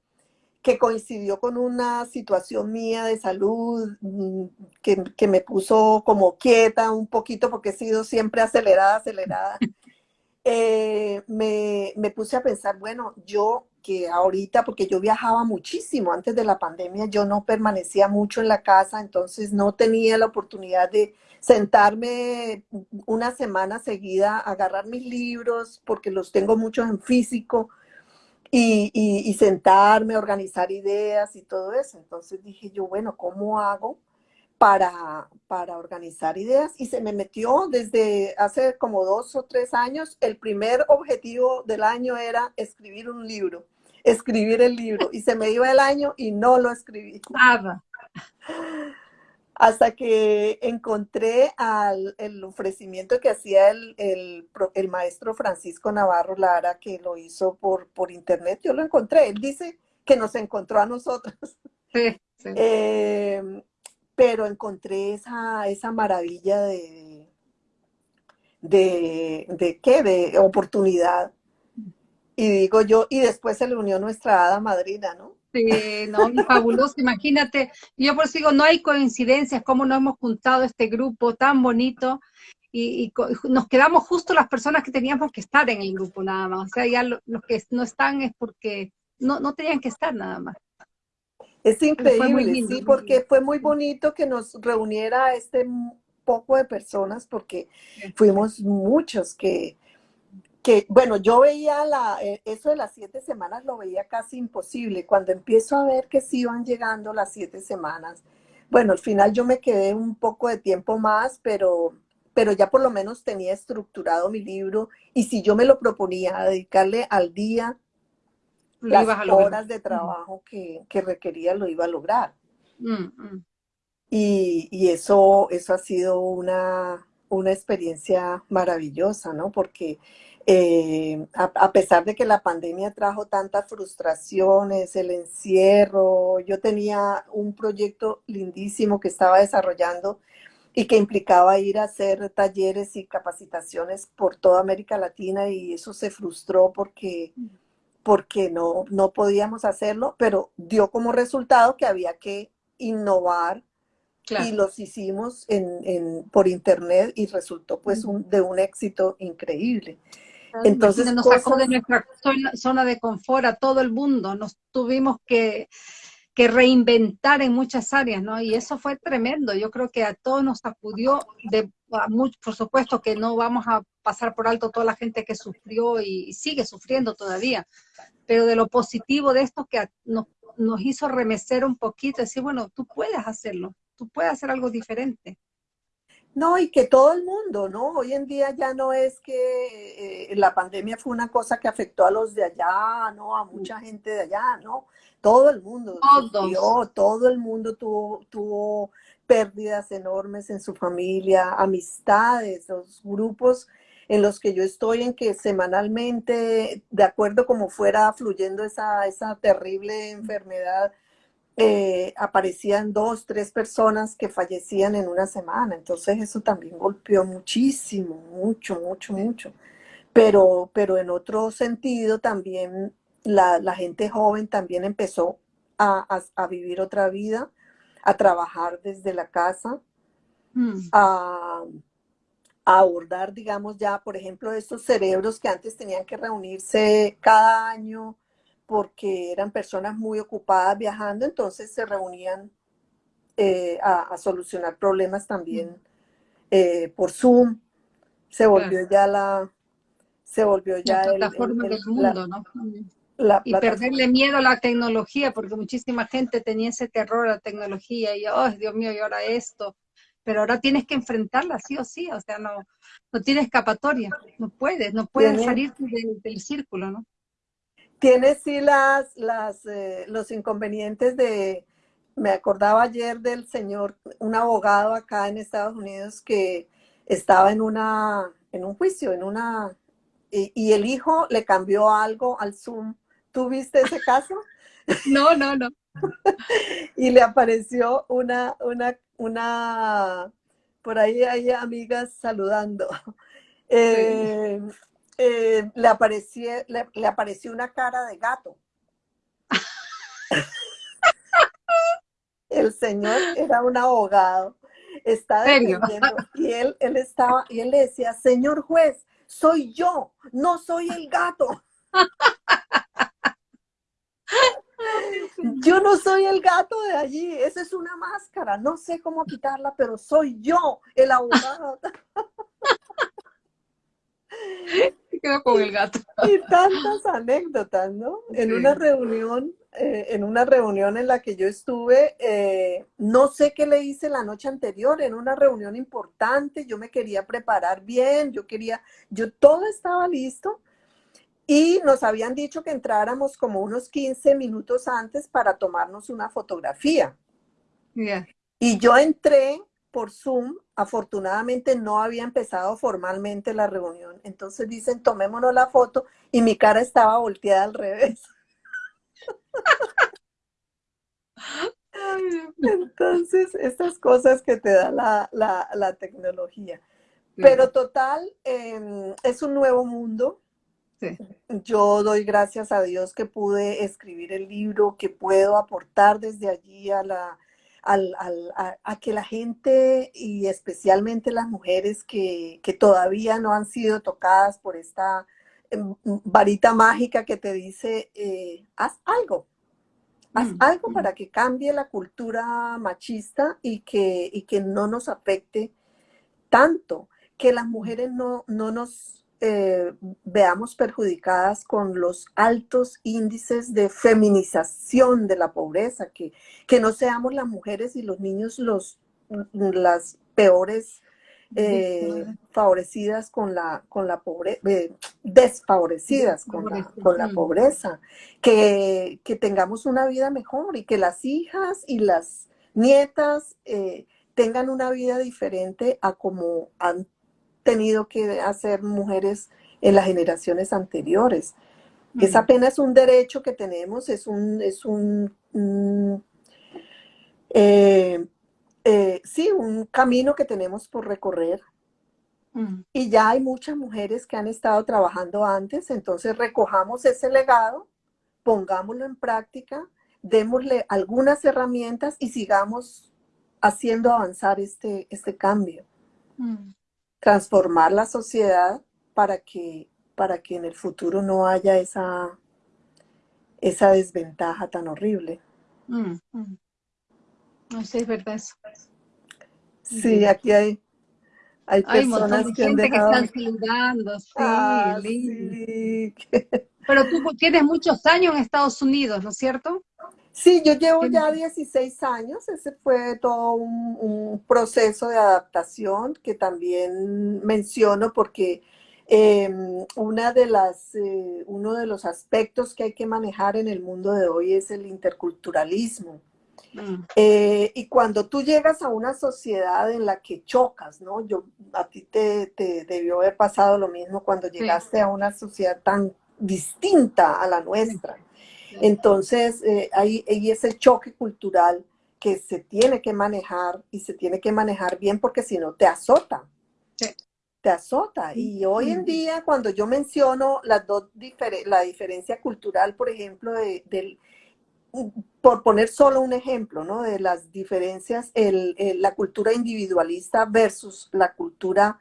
que coincidió con una situación mía de salud mm, que, me puso como quieta un poquito porque he sido siempre acelerada, acelerada. Eh, me, me, puse a pensar, bueno, yo que ahorita, porque yo viajaba muchísimo antes de la pandemia, yo no permanecía mucho en la casa, entonces no tenía la oportunidad de sentarme una semana seguida, agarrar mis libros, porque los tengo muchos en físico, y, sentarme, organizar ideas y todo eso. Entonces dije yo, bueno, ¿cómo hago para, para organizar ideas? Y se me metió desde hace como dos o tres años, el primer objetivo del año era escribir un libro, escribir el libro. Y se me iba el año y no lo escribí. Nada hasta que encontré al, el ofrecimiento que hacía el, el, el, maestro Francisco Navarro Lara, que lo hizo por, por internet. Yo lo encontré. Él dice que nos encontró a nosotros. Sí, sí. Em, pero encontré esa, esa maravilla de, de, de, ¿qué? De oportunidad. Y digo yo, y después se le unió nuestra hada madrina, ¿no? Sí, no, fabuloso, imagínate, yo por eso digo, no hay coincidencias, cómo nos hemos juntado este grupo tan bonito y, nos quedamos justo las personas que teníamos que estar en el grupo nada más, o sea, ya los que no están es porque no, no tenían que estar nada más. Es increíble, sí, porque fue muy bonito que nos reuniera este poco de personas, porque fuimos muchos que que, bueno, yo veía la, eh, eso de las siete semanas lo veía casi imposible. Cuando empiezo a ver que sí iban llegando las siete semanas, bueno, al final yo me quedé un poco de tiempo más, pero, pero ya por lo menos tenía estructurado mi libro y si yo me lo proponía dedicarle al día las horas de trabajo que, requería, lo iba a lograr. Mm, mm. Y, y, eso, eso ha sido una, una experiencia maravillosa, ¿no? Porque eh, a, pesar de que la pandemia trajo tantas frustraciones, el encierro, yo tenía un proyecto lindísimo que estaba desarrollando y que implicaba ir a hacer talleres y capacitaciones por toda América Latina y eso se frustró porque, porque no, no podíamos hacerlo, pero dio como resultado que había que innovar y los hicimos en, por internet y resultó pues de un éxito increíble. Entonces nos sacó de nuestra zona de confort a todo el mundo, nos tuvimos que, reinventar en muchas áreas, ¿no? Y eso fue tremendo, yo creo que a todos nos sacudió, de, por supuesto que no vamos a pasar por alto toda la gente que sufrió y, sigue sufriendo todavía, pero de lo positivo de esto que nos, nos hizo remecer un poquito, decir, bueno, tú puedes hacerlo, tú puedes hacer algo diferente. No, y que todo el mundo, ¿no? Hoy en día ya no es que eh, la pandemia fue una cosa que afectó a los de allá, ¿no? A mucha gente de allá, ¿no? Todo el mundo todo el mundo tuvo, tuvo pérdidas enormes en su familia, amistades, los grupos en los que yo estoy, en que semanalmente, de acuerdo como fuera fluyendo esa, esa terrible enfermedad, eh, aparecían dos, tres personas que fallecían en una semana. Entonces eso también golpeó muchísimo, mucho, mucho, mucho. Pero, pero en otro sentido también la, gente joven también empezó a, vivir otra vida, a trabajar desde la casa, mm. a, a abordar, digamos, ya, por ejemplo, estos cerebros que antes tenían que reunirse cada año porque eran personas muy ocupadas viajando, entonces se reunían eh, a, solucionar problemas también eh, por Zoom. Se volvió ya la, se volvió ya la plataforma del mundo, ¿no? y perderle miedo a la tecnología, porque muchísima gente tenía ese terror a la tecnología y, oh, Dios mío, y ahora esto. pero ahora tienes que enfrentarla sí o sí, o sea, no, no tienes escapatoria, no puedes, no puedes salir del, círculo, ¿no? Tienes sí las, las, eh, los inconvenientes de, me acordaba ayer del señor, un abogado acá en Estados Unidos que estaba en una, en un juicio, en una, y, el hijo le cambió algo al Zoom. ¿Tú viste ese caso? No, no, no. y le apareció una, una, una, por ahí hay amigas saludando. Eh, eh, le, apareció, le apareció una cara de gato. el señor era un abogado, estaba defendiendo, y él, él estaba, y él le decía, señor juez, soy yo, no soy el gato. Yo no soy el gato de allí, esa es una máscara, no sé cómo quitarla, pero soy yo, el abogado. Con el gato. Y tantas anécdotas, ¿no? En una reunión eh, en una reunión en la que yo estuve, eh, no sé qué le hice la noche anterior, en una reunión importante, yo me quería preparar bien, yo quería, yo todo estaba listo y nos habían dicho que entráramos como unos 15 minutos antes para tomarnos una fotografía. Y yo entré por Zoom, afortunadamente no había empezado formalmente la reunión, entonces dicen tomémonos la foto y mi cara estaba volteada al revés. Entonces, estas cosas que te da la, tecnología. Pero total, em, es un nuevo mundo. Yo doy gracias a Dios que pude escribir el libro, que puedo aportar desde allí a, la, a, que la gente y especialmente las mujeres que, que todavía no han sido tocadas por esta Em, varita mágica que te dice, eh, haz algo, haz mm, algo mm. para que cambie la cultura machista y que, y que no nos afecte tanto, que las mujeres no, no nos eh, veamos perjudicadas con los altos índices de feminización de la pobreza, que, que no seamos las mujeres y los niños los, las peores eh, favorecidas con la, con la pobreza, eh, desfavorecidas con la, con la pobreza, que, tengamos una vida mejor y que las hijas y las nietas eh, tengan una vida diferente a como tenido que hacer mujeres en las generaciones anteriores. Es apenas un derecho que tenemos, es un, es un, eh, sí, un camino que tenemos por recorrer. Mm. Y ya hay muchas mujeres que han estado trabajando antes, entonces recojamos ese legado, pongámoslo en práctica, démosle algunas herramientas y sigamos haciendo avanzar este, este cambio. Mm. Transformar la sociedad para que, para que en el futuro no haya esa, esa desventaja tan horrible. Mm, no sé, es verdad eso. Sí, aquí hay, hay personas que, han dejado... que están saludando, sí, ah, Pero tú tienes muchos años en Estados Unidos, ¿no es cierto? Sí, yo llevo ya 16 años, ese fue todo un, proceso de adaptación que también menciono porque em, una de las, eh, uno de los aspectos que hay que manejar en el mundo de hoy es el interculturalismo. Mm. Eh, y cuando tú llegas a una sociedad en la que chocas, ¿no? Yo, a ti te, debió haber pasado lo mismo cuando llegaste a una sociedad tan distinta a la nuestra. Entonces, eh, hay, ese choque cultural que se tiene que manejar y se tiene que manejar bien porque si no te azota. Te azota. Y hoy en día, cuando yo menciono las dos la diferencia cultural, por ejemplo, del por poner solo un ejemplo ¿no? de las diferencias, el, la cultura individualista versus la cultura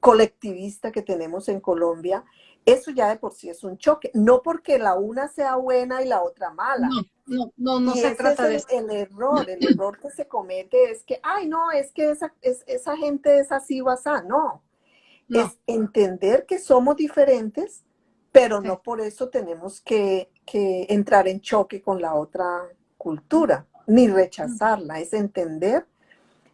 colectivista que tenemos en Colombia, eso ya de por sí es un choque. No porque la una sea buena y la otra mala. No, no, no, se trata de eso. El error, el error que se comete es que, ay, no, es que esa, es, esa gente es así o así. No. no. Es entender que somos diferentes pero no por eso tenemos que, entrar en choque con la otra cultura, ni rechazarla, es entender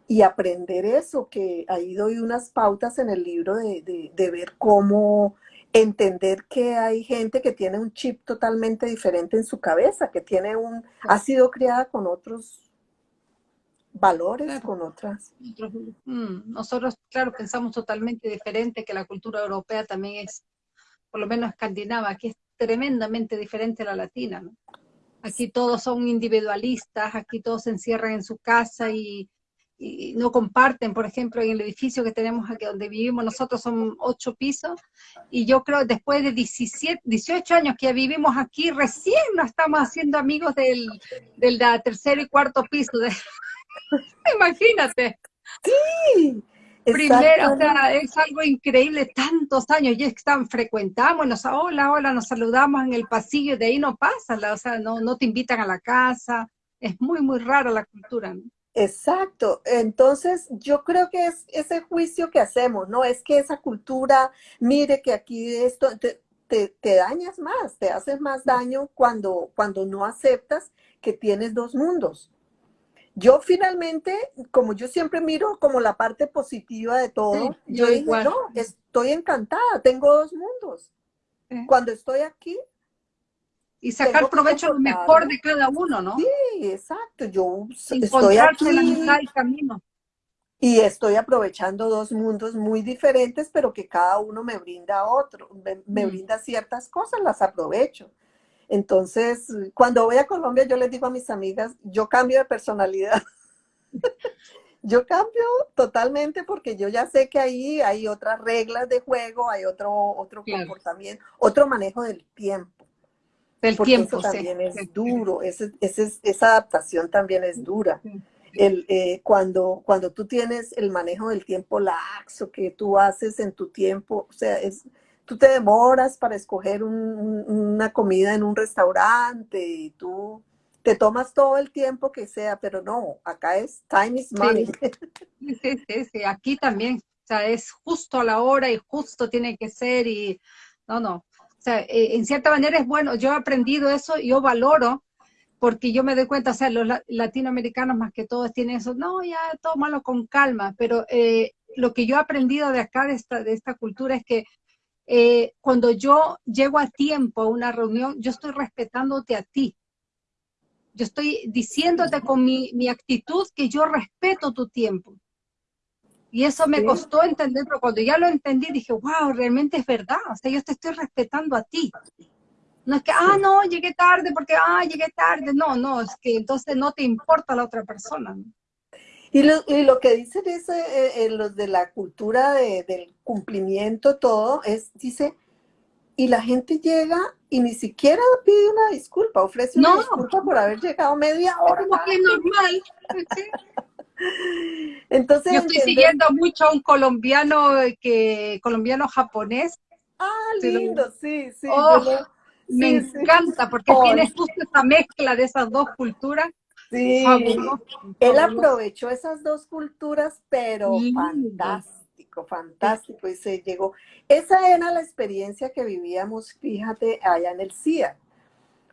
y aprender eso, que ahí doy unas pautas en el libro de, de, ver cómo entender que hay gente que tiene un chip totalmente diferente en su cabeza, que tiene un, ha sido criada con otros valores, con otras. Mm, nosotros, claro, pensamos totalmente diferente, que la cultura europea también es, por lo menos escandinava, que es tremendamente diferente a la latina, Aquí todos son individualistas, aquí todos se encierran en su casa y y no comparten, por ejemplo, en el edificio que tenemos aquí donde vivimos, nosotros son ocho pisos, y yo creo después de 17, 18 años que vivimos aquí, recién nos estamos haciendo amigos del, del tercer y cuarto piso. De... Imagínate. Sí. Primero, o sea, es algo increíble, tantos años, y es que están, frecuentamos, nos, hola, hola, nos saludamos en el pasillo, de ahí no pasa, o sea, no, no te invitan a la casa, es muy, muy rara la cultura. ¿no? Exacto. Entonces, yo creo que es ese juicio que hacemos, ¿no? Es que esa cultura, mire que aquí esto, te, te, dañas más, te haces más daño cuando, cuando no aceptas que tienes dos mundos. Yo finalmente, como yo siempre miro como la parte positiva de todo, yo, digo, no, estoy encantada, tengo dos mundos. Cuando estoy aquí, y sacar provecho mejor de cada uno, ¿no? Sí, exacto. Yo estoy aquí la camino. Y estoy aprovechando dos mundos muy diferentes, pero que cada uno me brinda otro, me, mm. brinda ciertas cosas, las aprovecho. Entonces, cuando voy a Colombia, yo les digo a mis amigas, yo cambio de personalidad. yo cambio totalmente porque yo ya sé que ahí hay otras reglas de juego, hay otro, otro comportamiento, otro manejo del tiempo. Del tiempo, eso también es duro, ese, esa adaptación también es dura. El, eh, cuando, cuando tú tienes el manejo del tiempo laxo que tú haces en tu tiempo, o sea, es, tú te demoras para escoger una comida en un restaurante y tú te tomas todo el tiempo que sea, pero no, acá es time is money. Sí, sí, sí, aquí también, o sea, es justo a la hora y justo tiene que ser y no, no, o sea, eh, en cierta manera es bueno, yo he aprendido eso, yo valoro, porque yo me doy cuenta, o sea, los latinoamericanos más que todos tienen eso, no, ya, tómalo con calma, pero eh, lo que yo he aprendido de acá, de esta, de esta cultura, es que eh, cuando yo llego a tiempo a una reunión, yo estoy respetándote a ti. Yo estoy diciéndote con mi actitud que yo respeto tu tiempo. Y eso me costó entender, pero cuando ya lo entendí dije, wow, realmente es verdad, o sea, yo te estoy respetando a ti. No es que, ah, no, llegué tarde porque, ah, llegué tarde. No, no, es que entonces no te importa la otra persona. Y, lo, y lo, que dicen es, eh, eh, los de la cultura del cumplimiento, todo, es, dice, y la gente llega y ni siquiera pide una disculpa, ofrece una disculpa por haber llegado media hora. Como que normal. Entonces, Yo estoy siguiendo mucho a un colombiano que colombiano japonés. Ah, lindo, sí, sí. Oh, me encanta porque tiene justo esa mezcla de esas dos culturas. Sí, él aprovechó esas dos culturas, pero fantástico, fantástico, y se llegó. Esa era la experiencia que vivíamos, fíjate, allá en el CIA,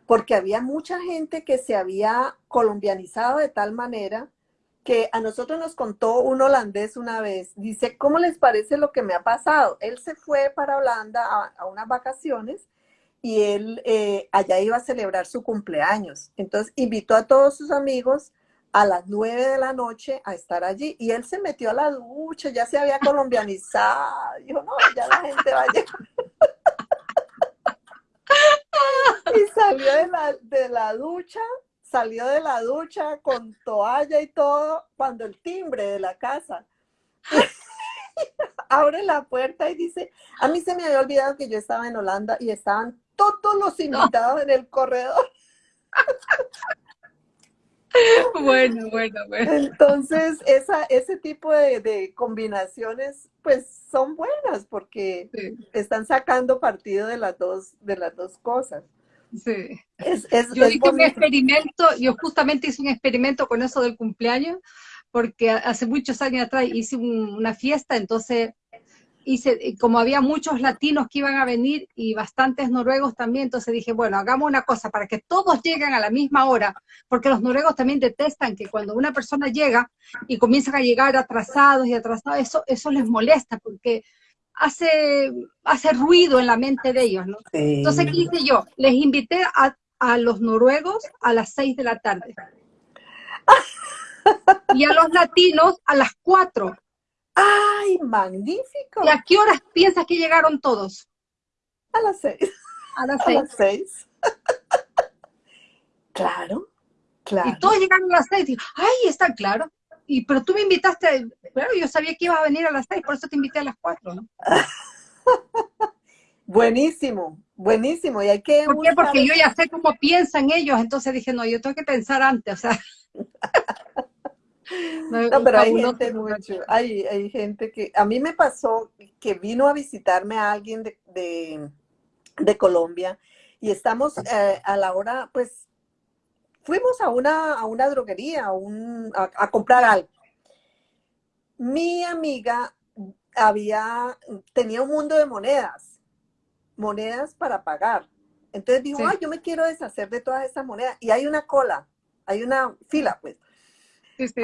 porque había mucha gente que se había colombianizado de tal manera que a nosotros nos contó un holandés una vez, dice, ¿cómo les parece lo que me ha pasado? Él se fue para Holanda a, unas vacaciones y él eh, allá iba a celebrar su cumpleaños. Entonces invitó a todos sus amigos a las nueve de la noche a estar allí y él se metió a la ducha, ya se había colombianizado. Dijo, no, ya la gente va a llegar. y salió de la, de la ducha salió de la ducha con toalla y todo cuando el timbre de la casa abre la puerta y dice, a mí se me había olvidado que yo estaba en Holanda y estaban todos los invitados en el corredor. Bueno, bueno, bueno. Entonces, esa, ese tipo de, combinaciones, pues, son buenas porque están sacando partido de las dos, de las dos cosas. Sí. yo hice un experimento, yo justamente hice un experimento con eso del cumpleaños, porque hace muchos años atrás hice una fiesta, entonces hice, como había muchos latinos que iban a venir y bastantes noruegos también, entonces dije, bueno, hagamos una cosa para que todos lleguen a la misma hora, porque los noruegos también detestan que cuando una persona llega y comienzan a llegar atrasados y atrasados, eso, eso les molesta, porque hace, hace ruido en la mente de ellos, ¿no? Entonces, ¿qué hice yo? Les invité a, a los noruegos a las seis de la tarde. y a los latinos a las cuatro. ¡Ay, magnífico! ¿Y a qué horas piensas que llegaron todos? A las seis. A las seis. A las seis. claro, claro. Y todos llegaron a las seis. ¡ay, está claro! Y, pero tú me invitaste, claro, yo sabía que ibas a venir a las seis, por eso te invité a las cuatro, ¿no? buenísimo, buenísimo. Y hay que ¿Por qué? Porque yo ya sé cómo piensan ellos, entonces dije, no, yo tengo que pensar antes, o sea. No, pero hay gente mucho, hay, gente que, a mí me pasó que vino a visitarme a alguien de, Colombia y estamos eh, a la hora, pues, fuimos a una, a una droguería a, a, comprar algo. Mi amiga había, tenía un mundo de monedas, monedas para pagar. Entonces dijo, ay, yo me quiero deshacer de todas estas monedas. Y hay una cola, hay una fila, pues.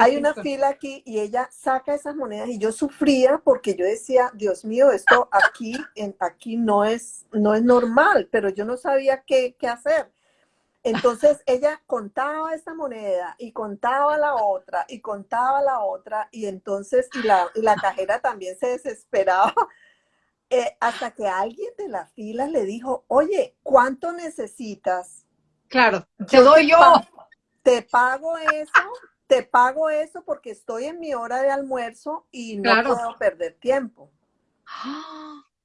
Hay una fila aquí y ella saca esas monedas y yo sufría porque yo decía, Dios mío, esto aquí, en, aquí no, es, no es normal, pero yo no sabía qué, qué hacer. Entonces ella contaba esta moneda y contaba la otra y contaba la otra y entonces y la, la cajera también se desesperaba eh, hasta que alguien de la fila le dijo, oye, ¿cuánto necesitas? Claro, te doy yo. te pago eso te pago eso porque estoy en mi hora de almuerzo y no puedo perder tiempo.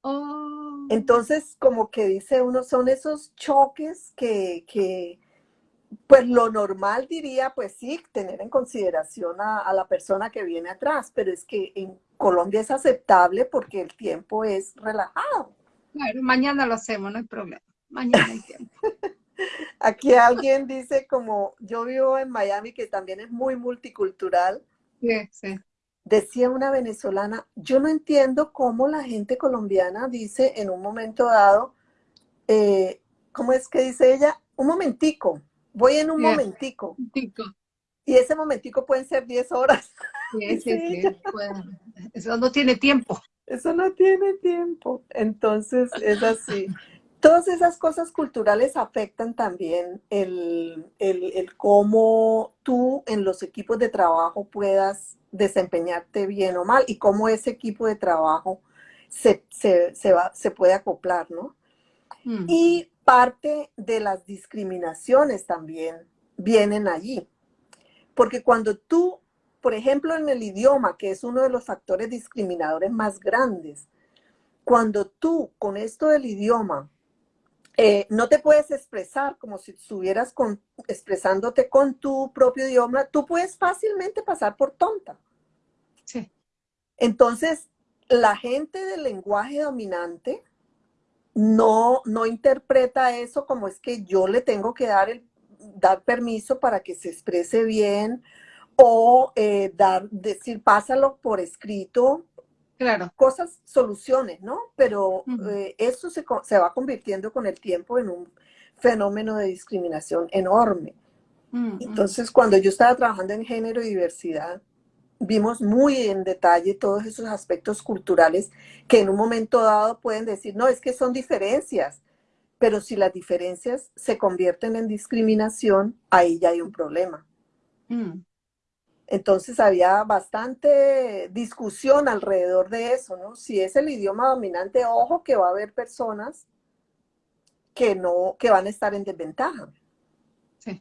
Oh. Entonces, como que dice uno, son esos choques que, que, pues lo normal diría, pues sí, tener en consideración a, la persona que viene atrás, pero es que en Colombia es aceptable porque el tiempo es relajado. Claro, mañana lo hacemos, no hay problema. Mañana hay tiempo. Aquí alguien dice como, yo vivo en Miami, que también es muy multicultural. Sí, sí. Decía una venezolana, yo no entiendo cómo la gente colombiana dice en un momento dado, eh, ¿cómo es que dice ella? Un momentico, voy en un momentico. Y ese momentico pueden ser 10 horas. Sí, sí, sí. eso no tiene tiempo. Eso no tiene tiempo. Entonces es así. Todas esas cosas culturales afectan también el, cómo tú en los equipos de trabajo puedas desempeñarte bien o mal y cómo ese equipo de trabajo se, va, se puede acoplar, ¿no? Mm. Y parte de las discriminaciones también vienen allí. Porque cuando tú, por ejemplo, en el idioma, que es uno de los factores discriminadores más grandes, cuando tú con esto del idioma eh, no te puedes expresar como si estuvieras expresándote con tu propio idioma, tú puedes fácilmente pasar por tonta. Sí. Entonces, la gente del lenguaje dominante no, no interpreta eso como es que yo le tengo que dar, el, dar permiso para que se exprese bien o eh, dar, decir, pásalo por escrito Claro. Cosas, soluciones, ¿no? Pero eh, eso se, se, va convirtiendo con el tiempo en un fenómeno de discriminación enorme. Entonces, cuando yo estaba trabajando en género y diversidad, vimos muy en detalle todos esos aspectos culturales que en un momento dado pueden decir, no, es que son diferencias, pero si las diferencias se convierten en discriminación, ahí ya hay un problema. Mm. Entonces había bastante discusión alrededor de eso, ¿no? Si es el idioma dominante, ojo que va a haber personas que no, que van a estar en desventaja. Sí.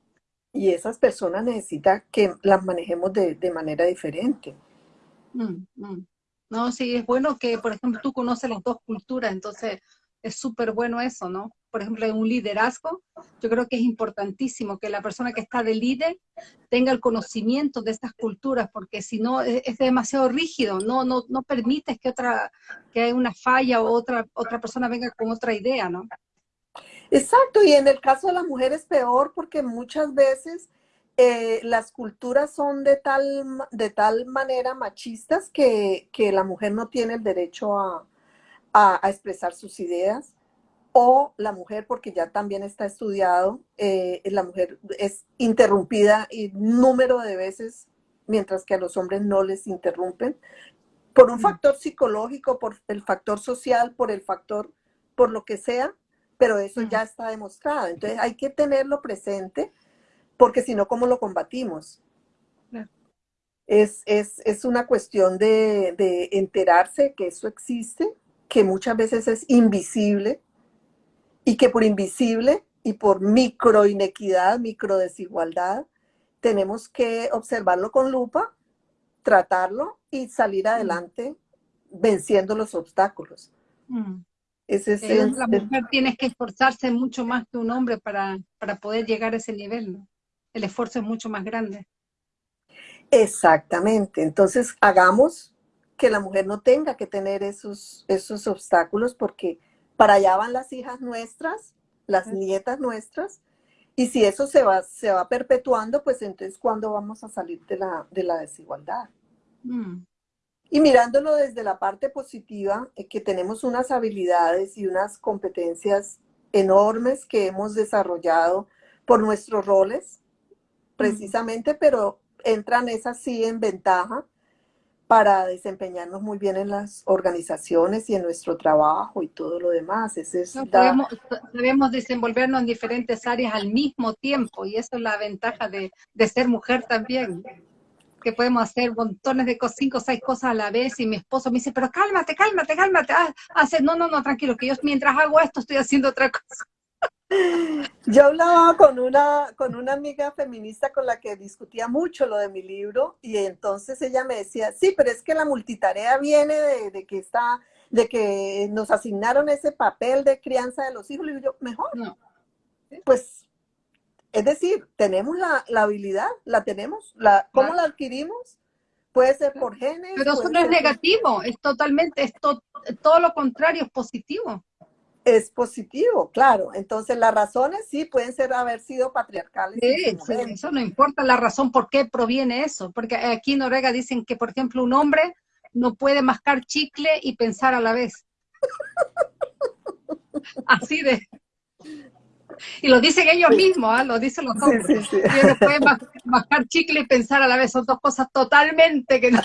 Y esas personas necesitan que las manejemos de, manera diferente. Mm, mm. No, sí, es bueno que, por ejemplo, tú conoces las dos culturas, entonces es súper bueno eso, ¿no? Por ejemplo, en un liderazgo, yo creo que es importantísimo que la persona que está de líder tenga el conocimiento de estas culturas, porque si no es, demasiado rígido, no, no, no permites que otra, que haya una falla o otra, otra persona venga con otra idea, ¿no? Exacto, y en el caso de las mujeres peor, porque muchas veces eh, las culturas son de tal, de tal manera machistas que, que la mujer no tiene el derecho a, a, expresar sus ideas, o la mujer, porque ya también está estudiado, eh, la mujer es interrumpida y número de veces, mientras que a los hombres no les interrumpen, por un mm. factor psicológico, por el factor social, por el factor, por lo que sea, pero eso mm. ya está demostrado. Entonces hay que tenerlo presente, porque si no, ¿cómo lo combatimos? Es, es, una cuestión de, de enterarse que eso existe, que muchas veces es invisible, y que por invisible y por micro inequidad, micro desigualdad, tenemos que observarlo con lupa, tratarlo y salir mm. adelante venciendo los obstáculos. Mm. Ese es eh, la mujer tiene que esforzarse mucho más que un hombre para, para poder llegar a ese nivel, ¿no? El esfuerzo es mucho más grande. Exactamente. Entonces, hagamos que la mujer no tenga que tener esos, esos obstáculos porque para allá van las hijas nuestras, las nietas nuestras, y si eso se va, se va perpetuando, pues entonces ¿cuándo vamos a salir de la, de la desigualdad? Mm. Y mirándolo desde la parte positiva, eh, que tenemos unas habilidades y unas competencias enormes que hemos desarrollado por nuestros roles, mm. precisamente, pero entran esas sí en ventaja para desempeñarnos muy bien en las organizaciones y en nuestro trabajo y todo lo demás. debemos, desenvolvernos en diferentes áreas al mismo tiempo y eso es la ventaja de, ser mujer también que podemos hacer montones de cosas, cinco o seis cosas a la vez y mi esposo me dice, pero cálmate, cálmate, cálmate, ah, hace, no, no, no, tranquilo, que yo mientras hago esto estoy haciendo otra cosa. Yo hablaba con una, con una amiga feminista con la que discutía mucho lo de mi libro y entonces ella me decía, sí, pero es que la multitarea viene de, que está, de que nos asignaron ese papel de crianza de los hijos. Y yo, mejor. No. Pues, es decir, tenemos la, habilidad, la tenemos. La, ¿Cómo la adquirimos? Puede ser por genes. Pero eso no es negativo, es totalmente, es todo lo contrario, es positivo es positivo, claro. Entonces las razones sí pueden ser haber sido patriarcales. Sí, eso no importa la razón por qué proviene eso, porque aquí en Noruega dicen que, por ejemplo, un hombre no puede mascar chicle y pensar a la vez. Así de... Y lo dicen ellos mismos, ¿ah? lo dicen los hombres. no pueden mascar chicle y pensar a la vez, son dos cosas totalmente que no,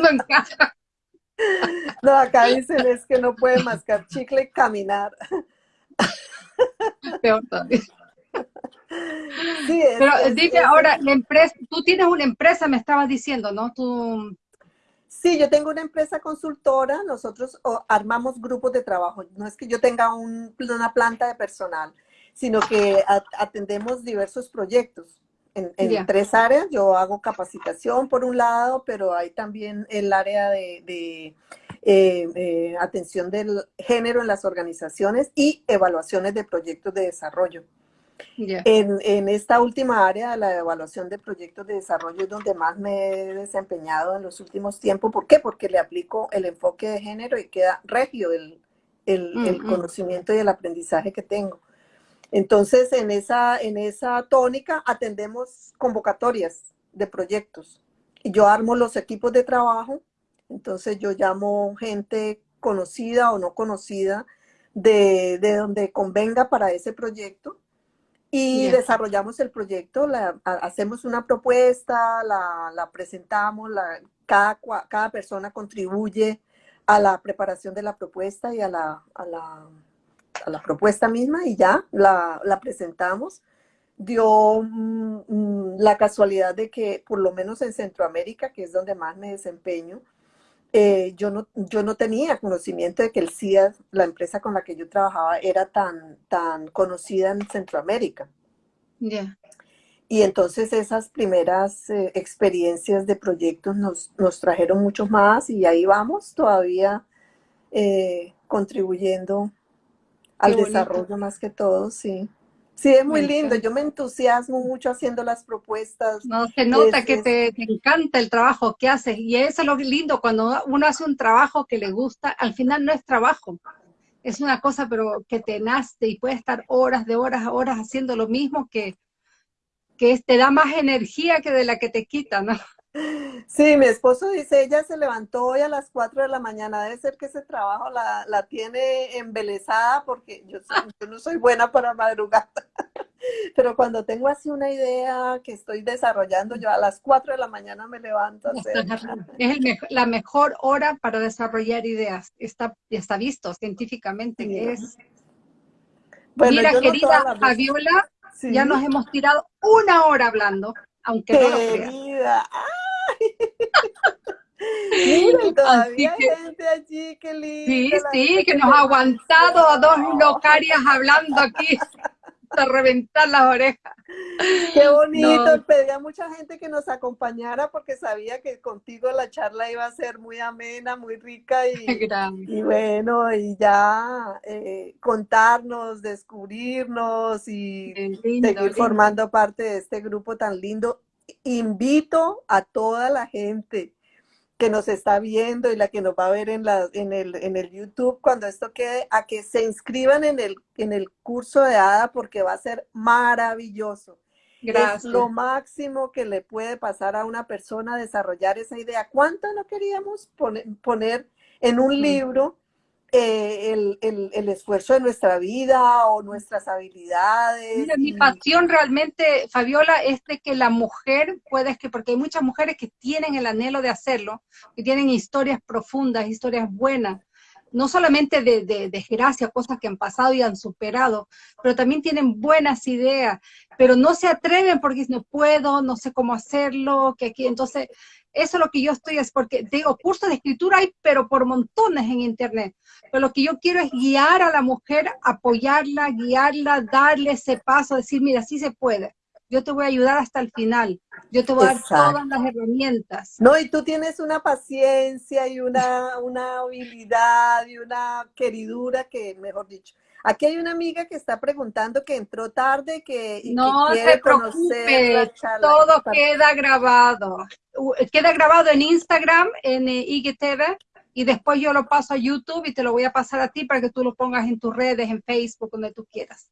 no encajan. No, acá dicen es que no puede mascar chicle y caminar. Peor también. Sí, Pero dime ahora, la empresa, tú tienes una empresa, me estabas diciendo, ¿no? Tú... Sí, yo tengo una empresa consultora, nosotros armamos grupos de trabajo. No es que yo tenga una planta de personal, sino que atendemos diversos proyectos en, tres áreas. Yo hago capacitación por un lado, pero hay también el área de, eh, atención del género en las organizaciones y evaluaciones de proyectos de desarrollo. En, esta última área, la evaluación de proyectos de desarrollo es donde más me he desempeñado en los últimos tiempos. ¿Por qué? Porque le aplico el enfoque de género y queda regio el, el conocimiento y el aprendizaje que tengo. Entonces, en esa, en esa tónica atendemos convocatorias de proyectos. Y yo armo los equipos de trabajo, entonces yo llamo gente conocida o no conocida de, donde convenga para ese proyecto y desarrollamos el proyecto, hacemos una propuesta, la, presentamos, la, cada, cada persona contribuye a la preparación de la propuesta y a la, a la a la propuesta misma y ya la, presentamos. Dio mm, mm, la casualidad de que, por lo menos en Centroamérica, que es donde más me desempeño, eh, yo, no, yo no tenía conocimiento de que el CIA, la empresa con la que yo trabajaba, era tan, tan conocida en Centroamérica. Y entonces esas primeras eh, experiencias de proyectos nos, nos, trajeron mucho más y ahí vamos todavía eh, contribuyendo al desarrollo más que todo, sí. Sí, es muy lindo. Yo me entusiasmo mucho haciendo las propuestas. No, se nota que te, encanta el trabajo que haces. Y eso es lo lindo, cuando uno hace un trabajo que le gusta, al final no es trabajo. Es una cosa, pero que te nace y puede estar horas de horas a horas haciendo lo mismo que, que te da más energía que de la que te quita, ¿no? Sí, mi esposo dice, ella se levantó hoy a las 4 de la mañana, debe ser que ese trabajo la, la tiene embelezada porque yo, yo, no soy buena para madrugar, pero cuando tengo así una idea que estoy desarrollando, yo a las 4 de la mañana me levanto a hacer. Es la mejor hora para desarrollar ideas, está, está visto científicamente. Que es. Mira, querida Fabiola, ya nos hemos tirado una hora hablando, aunque no lo creas. Mira, todavía hay gente allí, qué lindo. Sí, sí, que nos ha aguantado a dos locarias hablando aquí a reventar las orejas. Qué bonito, pedí a mucha gente que nos acompañara porque sabía que contigo la charla iba a ser muy amena, muy rica y, y bueno, y ya eh, contarnos, descubrirnos y seguir formando parte de este grupo tan lindo invito a toda la gente que nos está viendo y la que nos va a ver en, la, en, el, en el YouTube cuando esto quede, a que se inscriban en el, en el curso de ADA porque va a ser maravilloso. Gracias. Es lo máximo que le puede pasar a una persona desarrollar esa idea. ¿Cuánto no queríamos poner, poner en un libro eh, el, el, el, esfuerzo de nuestra vida o nuestras habilidades. mi pasión realmente, Fabiola, es de que la mujer puede, que porque hay muchas mujeres que tienen el anhelo de hacerlo, que tienen historias profundas, historias buenas, no solamente de, de, desgracia, cosas que han pasado y han superado, pero también tienen buenas ideas, pero no se atreven porque no puedo, no sé cómo hacerlo, que aquí, entonces eso es lo que yo estoy, es porque digo, cursos de escritura hay, pero por montones en internet. Pero lo que yo quiero es guiar a la mujer, apoyarla, guiarla, darle ese paso, decir, mira, sí se puede. Yo te voy a ayudar hasta el final. Yo te voy a dar todas las herramientas. No, y tú tienes una paciencia y una, una habilidad y una queridura que, mejor dicho, Aquí hay una amiga que está preguntando que entró tarde que, y no que quiere se preocupe, todo queda grabado. Queda grabado en Instagram, en eh, IGTV, y después yo lo paso a YouTube y te lo voy a pasar a ti para que tú lo pongas en tus redes, en Facebook, donde tú quieras.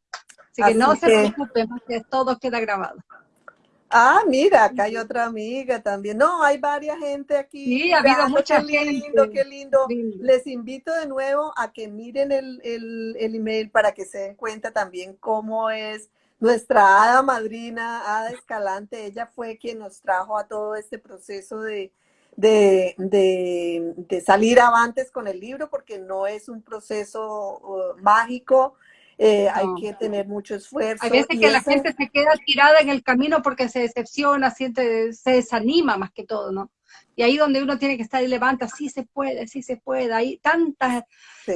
Así, que no se preocupe, porque todo queda grabado. Ah, mira, acá hay otra amiga también. No, hay varias gente aquí. Sí, ha habido mucha qué lindo, Qué lindo, Les invito de nuevo a que miren el, el, el, email para que se den cuenta también cómo es nuestra hada madrina, Hada Escalante. Ella fue quien nos trajo a todo este proceso de, de, de, de salir avantes con el libro, porque no es un proceso uh, mágico, eh, hay que tener mucho esfuerzo. Hay veces que la gente se queda tirada en el camino porque se decepciona, siente, se desanima más que todo, ¿no? Y ahí donde uno tiene que estar y levanta, sí se puede, sí se puede. Hay tantas,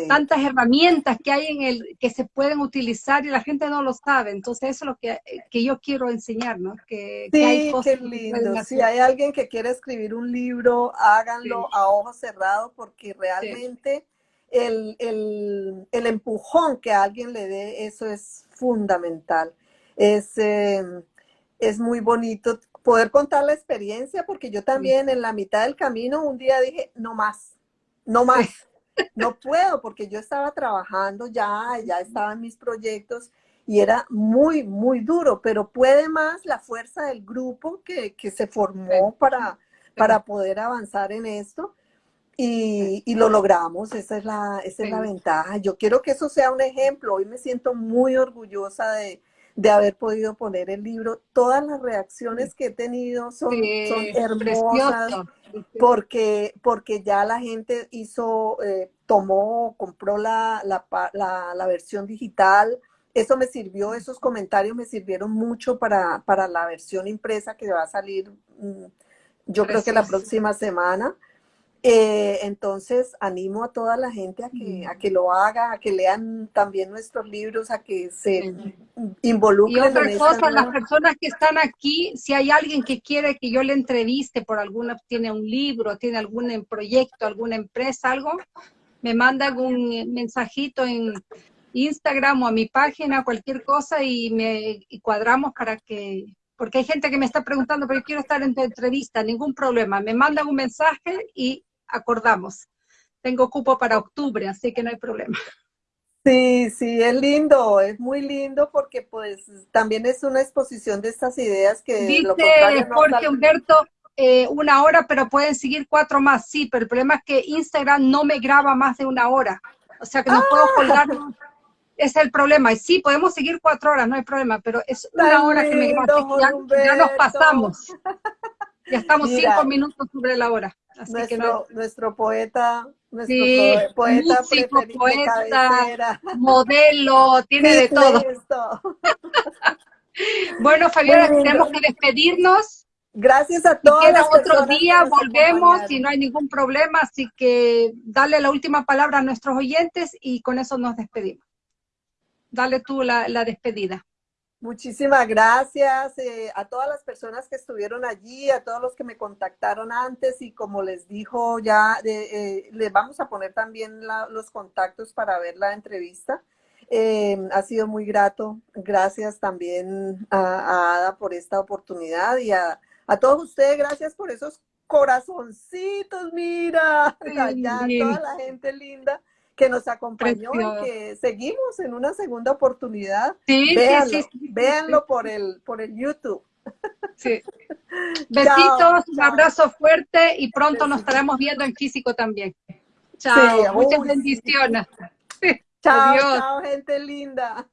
tantas herramientas que hay en el, que se pueden utilizar y la gente no lo sabe. Entonces eso es lo que, que yo quiero enseñar, ¿no? Que, sí, hay cosas qué lindo. si hay alguien que quiere escribir un libro, háganlo a ojos cerrados porque realmente el, el, empujón que alguien le dé, eso es fundamental. Es, em, es muy bonito poder contar la experiencia, porque yo también en la mitad del camino un día dije, no más, no más, no puedo, porque yo estaba trabajando ya, ya estaba en mis proyectos y era muy, muy duro, pero puede más la fuerza del grupo que, que se formó para, para poder avanzar en esto. Y, y, lo logramos, esa es, la, esa es la ventaja. Yo quiero que eso sea un ejemplo. Hoy me siento muy orgullosa de, de haber podido poner el libro. Todas las reacciones que he tenido son, son hermosas porque, porque ya la gente hizo, eh, tomó, compró la, la, la, la, versión digital. Eso me sirvió, esos comentarios me sirvieron mucho para, para la versión impresa que va a salir, mm, yo creo que la próxima semana. Eh, entonces, animo a toda la gente a que, a que lo haga, a que lean también nuestros libros, a que se involucren. Y otra cosa, las personas que están aquí, si hay alguien que quiere que yo le entreviste por alguna, tiene un libro, tiene algún proyecto, alguna empresa, algo, me manda un mensajito en Instagram o a mi página, cualquier cosa, y me y cuadramos para que porque hay gente que me está preguntando, pero yo quiero estar en tu entrevista, ningún problema. Me mandan un mensaje y acordamos. Tengo cupo para octubre, así que no hay problema. Sí, sí, es lindo, es muy lindo porque pues también es una exposición de estas ideas que Dice Jorge Humberto, eh, una hora, pero pueden seguir cuatro más, sí, pero el problema es que Instagram no me graba más de una hora. O sea que no puedo ah. colgar. Ese es el problema. Y sí, podemos seguir cuatro horas, no hay problema, pero es una hora que me graba. Ya, nos pasamos. Ya estamos cinco minutos sobre la hora. Así nuestro, que no. nuestro poeta, nuestro sí, poeta, músico, poeta, modelo, tiene de todo. bueno, Fabiola, tenemos que despedirnos. Gracias a todos. Queda otro día, volvemos y no hay ningún problema, así que dale la última palabra a nuestros oyentes y con eso nos despedimos. Dale tú la, despedida. Muchísimas gracias eh, a todas las personas que estuvieron allí, a todos los que me contactaron antes y como les dijo ya, eh, les vamos a poner también los contactos para ver la entrevista. Eh, ha sido muy grato. Gracias también a Ada por esta oportunidad y a, a todos ustedes, gracias por esos corazoncitos, mira, allá, toda la gente linda que nos acompañó y que seguimos en una segunda oportunidad. Sí, véanlo, sí, sí, véanlo por el, por el YouTube. Sí. Besitos, un abrazo fuerte y pronto nos estaremos viendo en físico también. Chao, muchas bendiciones. Chao, chao, gente linda.